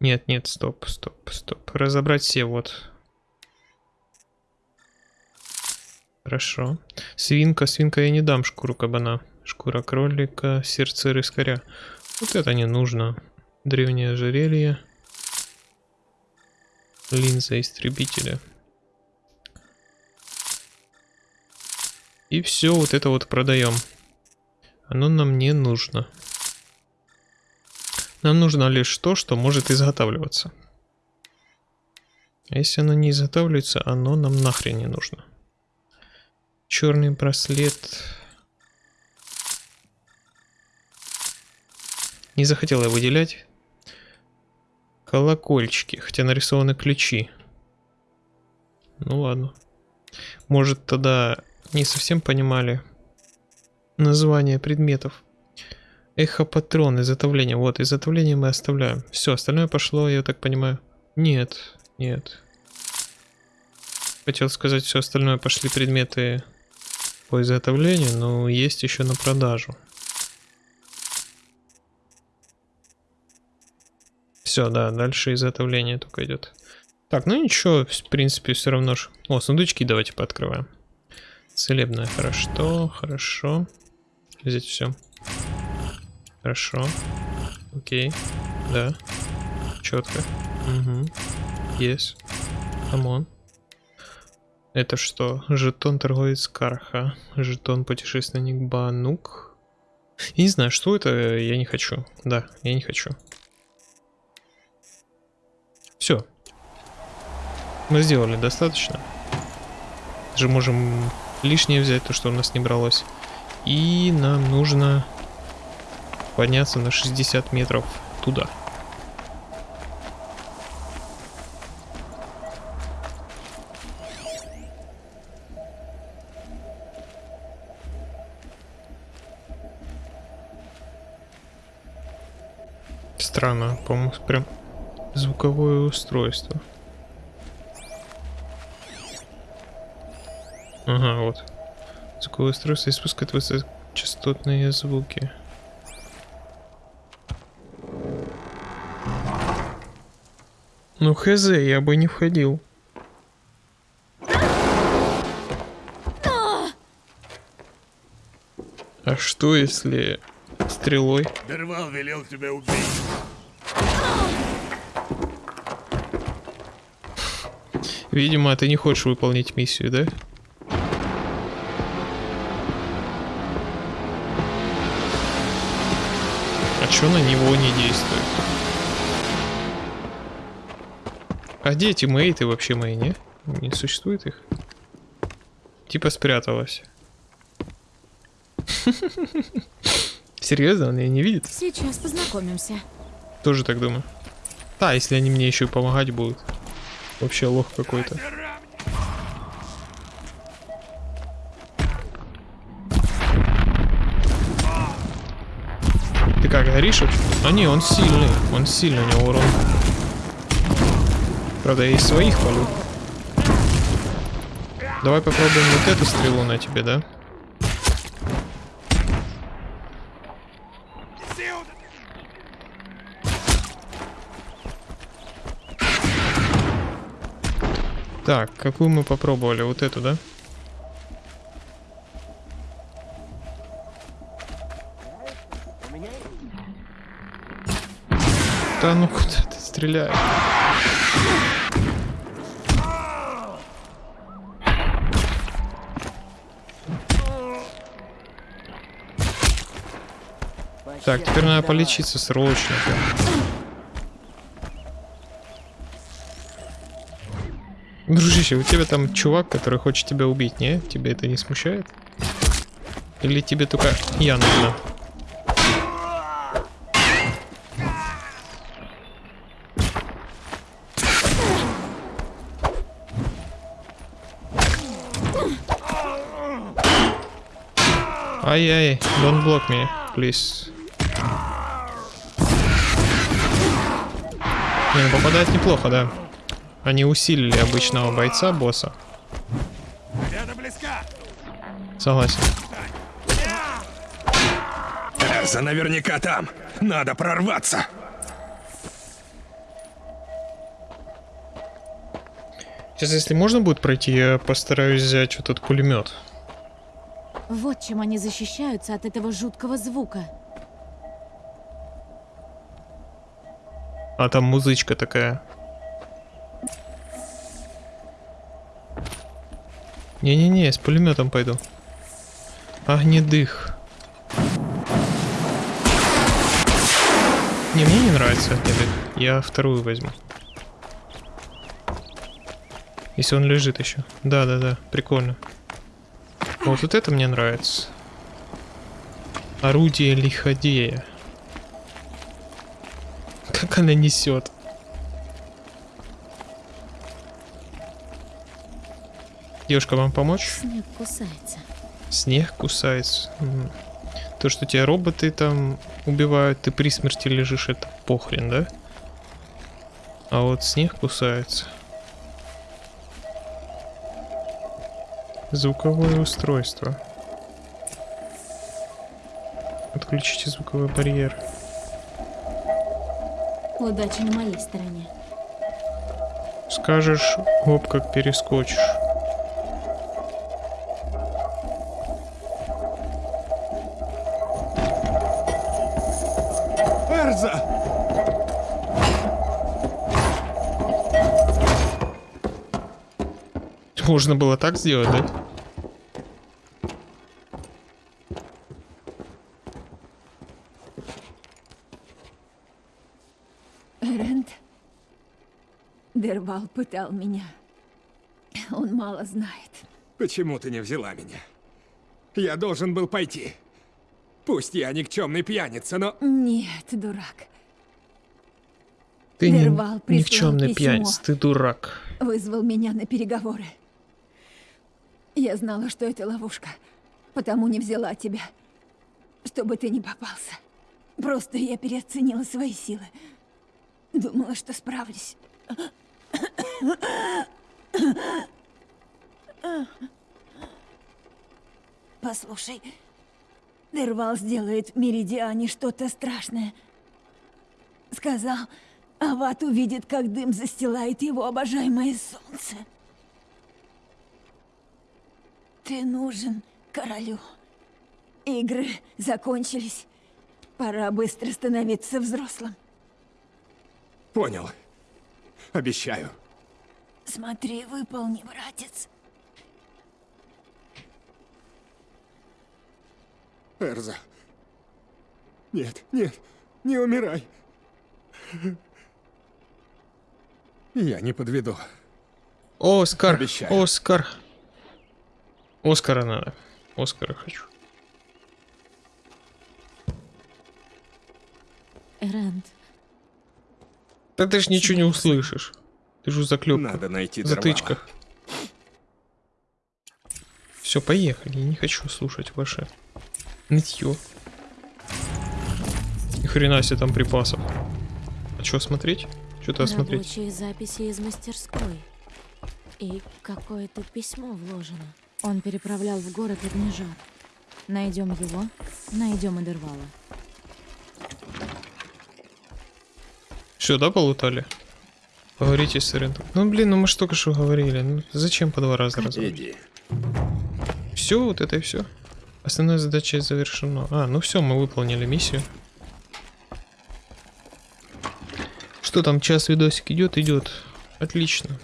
Нет, нет, стоп, стоп, стоп. Разобрать все, вот. Хорошо. Свинка, свинка я не дам шкуру кабана. Шкура кролика, сердце рыскаря. Вот это не нужно. Древнее ожерелье. Линза истребителя. И все вот это вот продаем. Оно нам не нужно. Нам нужно лишь то, что может изготавливаться. А если оно не изготавливается, оно нам нахрен не нужно. Черный браслет. Не захотел я выделять. Колокольчики, хотя нарисованы ключи. Ну ладно. Может тогда не совсем понимали, название предметов. Эхопатрон, изготовление. Вот, изготовление мы оставляем. Все, остальное пошло, я так понимаю. Нет, нет. Хотел сказать, все остальное пошли предметы по изготовлению, но есть еще на продажу. Все, да, дальше изготовление только идет. Так, ну ничего, в принципе, все равно ж. О, сундучки давайте пооткрываем. Целебное, хорошо, хорошо. Взять все. Хорошо. Окей. Да. Четко. Угу. Есть. Come on. Это что? Жетон торговец Карха. Жетон путешественник Банук. Я не знаю, что это, я не хочу. Да, я не хочу. Все. Мы сделали достаточно. Же можем лишнее взять, то, что у нас не бралось. И нам нужно подняться на 60 метров туда. Странно, по-моему, прям звуковое устройство. Ага, вот. Звуковое устройство испускает высокочастотные звуки. Ну хз, я бы не входил. А что если стрелой? Дервал велел тебя убить. Видимо, ты не хочешь выполнить миссию, да? А чё на него не действует? А где эти мейты вообще мои, не? Не существует их? Типа спряталась. Серьезно, он ее не видит? Сейчас познакомимся. Тоже так думаю. Да, если они мне еще и помогать будут. Вообще лох какой-то. Ты как, горишь? А не, он сильный. Он сильный, у него урон. Правда, я из своих полю. Давай попробуем вот эту стрелу на тебе, да? Так, какую мы попробовали? Вот эту, да? Да ну куда ты стреляешь? Так, теперь надо полечиться срочно. Дружище, у тебя там чувак, который хочет тебя убить, не? Тебя это не смущает? Или тебе только я нужна? Ай-яй, don't block me, please. Не, ну попадает неплохо, да. Они усилили обычного бойца, босса. Согласен. Эрза наверняка там. Надо прорваться. Сейчас, если можно будет пройти, я постараюсь взять вот этот пулемет. Вот чем они защищаются от этого жуткого звука. А там музычка такая. Не-не-не, с пулеметом пойду. Огнедых. Не, мне не нравится огнедых. Я вторую возьму. Если он лежит еще. Да-да-да, прикольно. Вот, вот это мне нравится. Орудие лиходея. Как она несет. Девушка, вам помочь? Снег кусается. Снег кусается. То, что тебя роботы там убивают, ты при смерти лежишь, это похрен, да? А вот снег кусается. Звуковое устройство. Отключите звуковой барьер. Удача на моей стороне. Скажешь, оп, как перескочишь. Можно было так сделать, да? Эрент. Дервал пытал меня. Он мало знает. Почему ты не взяла меня? Я должен был пойти. Пусть я никчемный пьяница, но... Нет, дурак. Ты не, Дервал прислал никчемный письмо. пьяница, ты дурак. Вызвал меня на переговоры. Я знала, что это ловушка, потому не взяла тебя, чтобы ты не попался. Просто я переоценила свои силы. Думала, что справлюсь. Послушай, Дервал сделает в Меридиане что-то страшное. Сказал, Ават увидит, как дым застилает его обожаемое солнце. Ты нужен королю. Игры закончились. Пора быстро становиться взрослым. Понял. Обещаю. Смотри, выполни, братец. Эрза. Нет, нет, не умирай. Я не подведу. Оскар, Обещаю. Оскар. Оскара надо. Оскара хочу. Эрант, Да ты ж ничего не услышишь. Ты же заклеп. Надо найти затычках. Все, поехали. Я не хочу слушать ваше нытье. Ни хрена себе там припасов. А что смотреть? Что-то смотреть. рабочие записи из мастерской. И какое-то письмо вложено. Он переправлял в город Огнежар. Найдем его, найдем Эдервала. Все, да, полутали? Поговорите с Рентом. Ну блин, ну мы ж только что говорили. Ну зачем по два раза разговаривать? Иди. Все, вот это и все. Основная задача завершена. А, ну все, мы выполнили миссию. Что там, час видосик идет, идет. Отлично.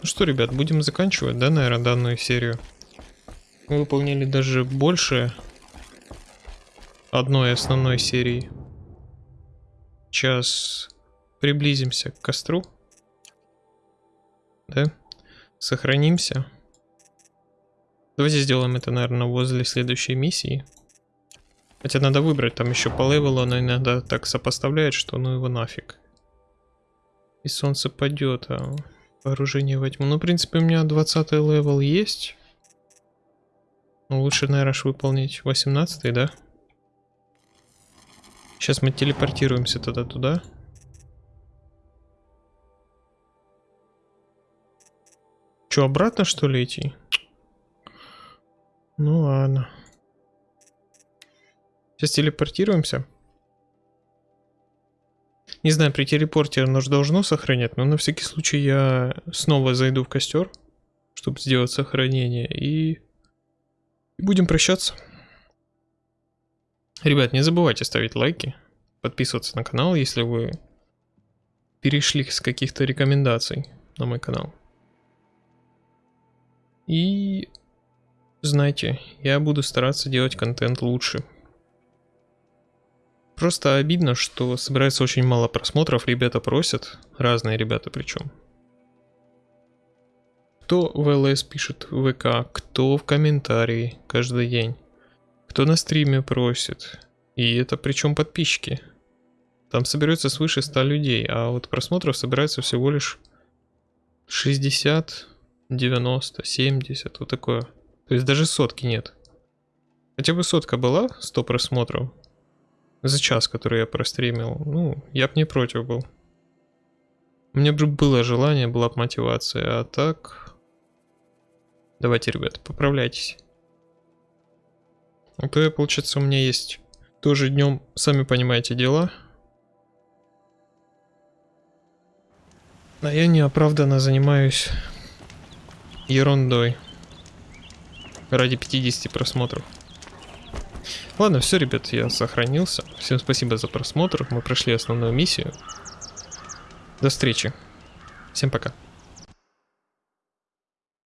Ну что, ребят, будем заканчивать, да, наверное, данную серию. Мы выполнили даже больше одной основной серии. Сейчас приблизимся к костру. Да? Сохранимся. Давайте сделаем это, наверное, возле следующей миссии. Хотя надо выбрать, там еще по level у оно иногда так сопоставляет, что ну его нафиг. И солнце падет, а вооружение во тьму. Ну, в принципе, у меня 20 level есть. Ну, лучше, наверное, выполнить 18 да? Сейчас мы телепортируемся тогда туда. Че, обратно что ли идти? Ну ладно. Сейчас телепортируемся. Не знаю, при телепорте оно же должно сохранять, но на всякий случай я снова зайду в костер, чтобы сделать сохранение, и... и будем прощаться. Ребят, не забывайте ставить лайки, подписываться на канал, если вы перешли с каких-то рекомендаций на мой канал. И знаете, я буду стараться делать контент лучше. Просто обидно, что собирается очень мало просмотров, ребята просят, разные ребята причем. Кто в ЛС пишет в ВК, кто в комментарии каждый день, кто на стриме просит. И это причем подписчики. Там соберется свыше 100 людей, а вот просмотров собирается всего лишь 60, 90, 70, вот такое. То есть даже сотки нет. Хотя бы сотка была, 100 просмотров. За час, который я простримил. Ну, я бы не против был. У меня бы было желание, была бы мотивация, а так... Давайте, ребят, поправляйтесь. А то я, получается, у меня есть тоже днем, сами понимаете, дела. А я неоправданно занимаюсь ерундой ради 50 просмотров. Ладно, все, ребят, я сохранился. Всем спасибо за просмотр. Мы прошли основную миссию. До встречи. Всем пока.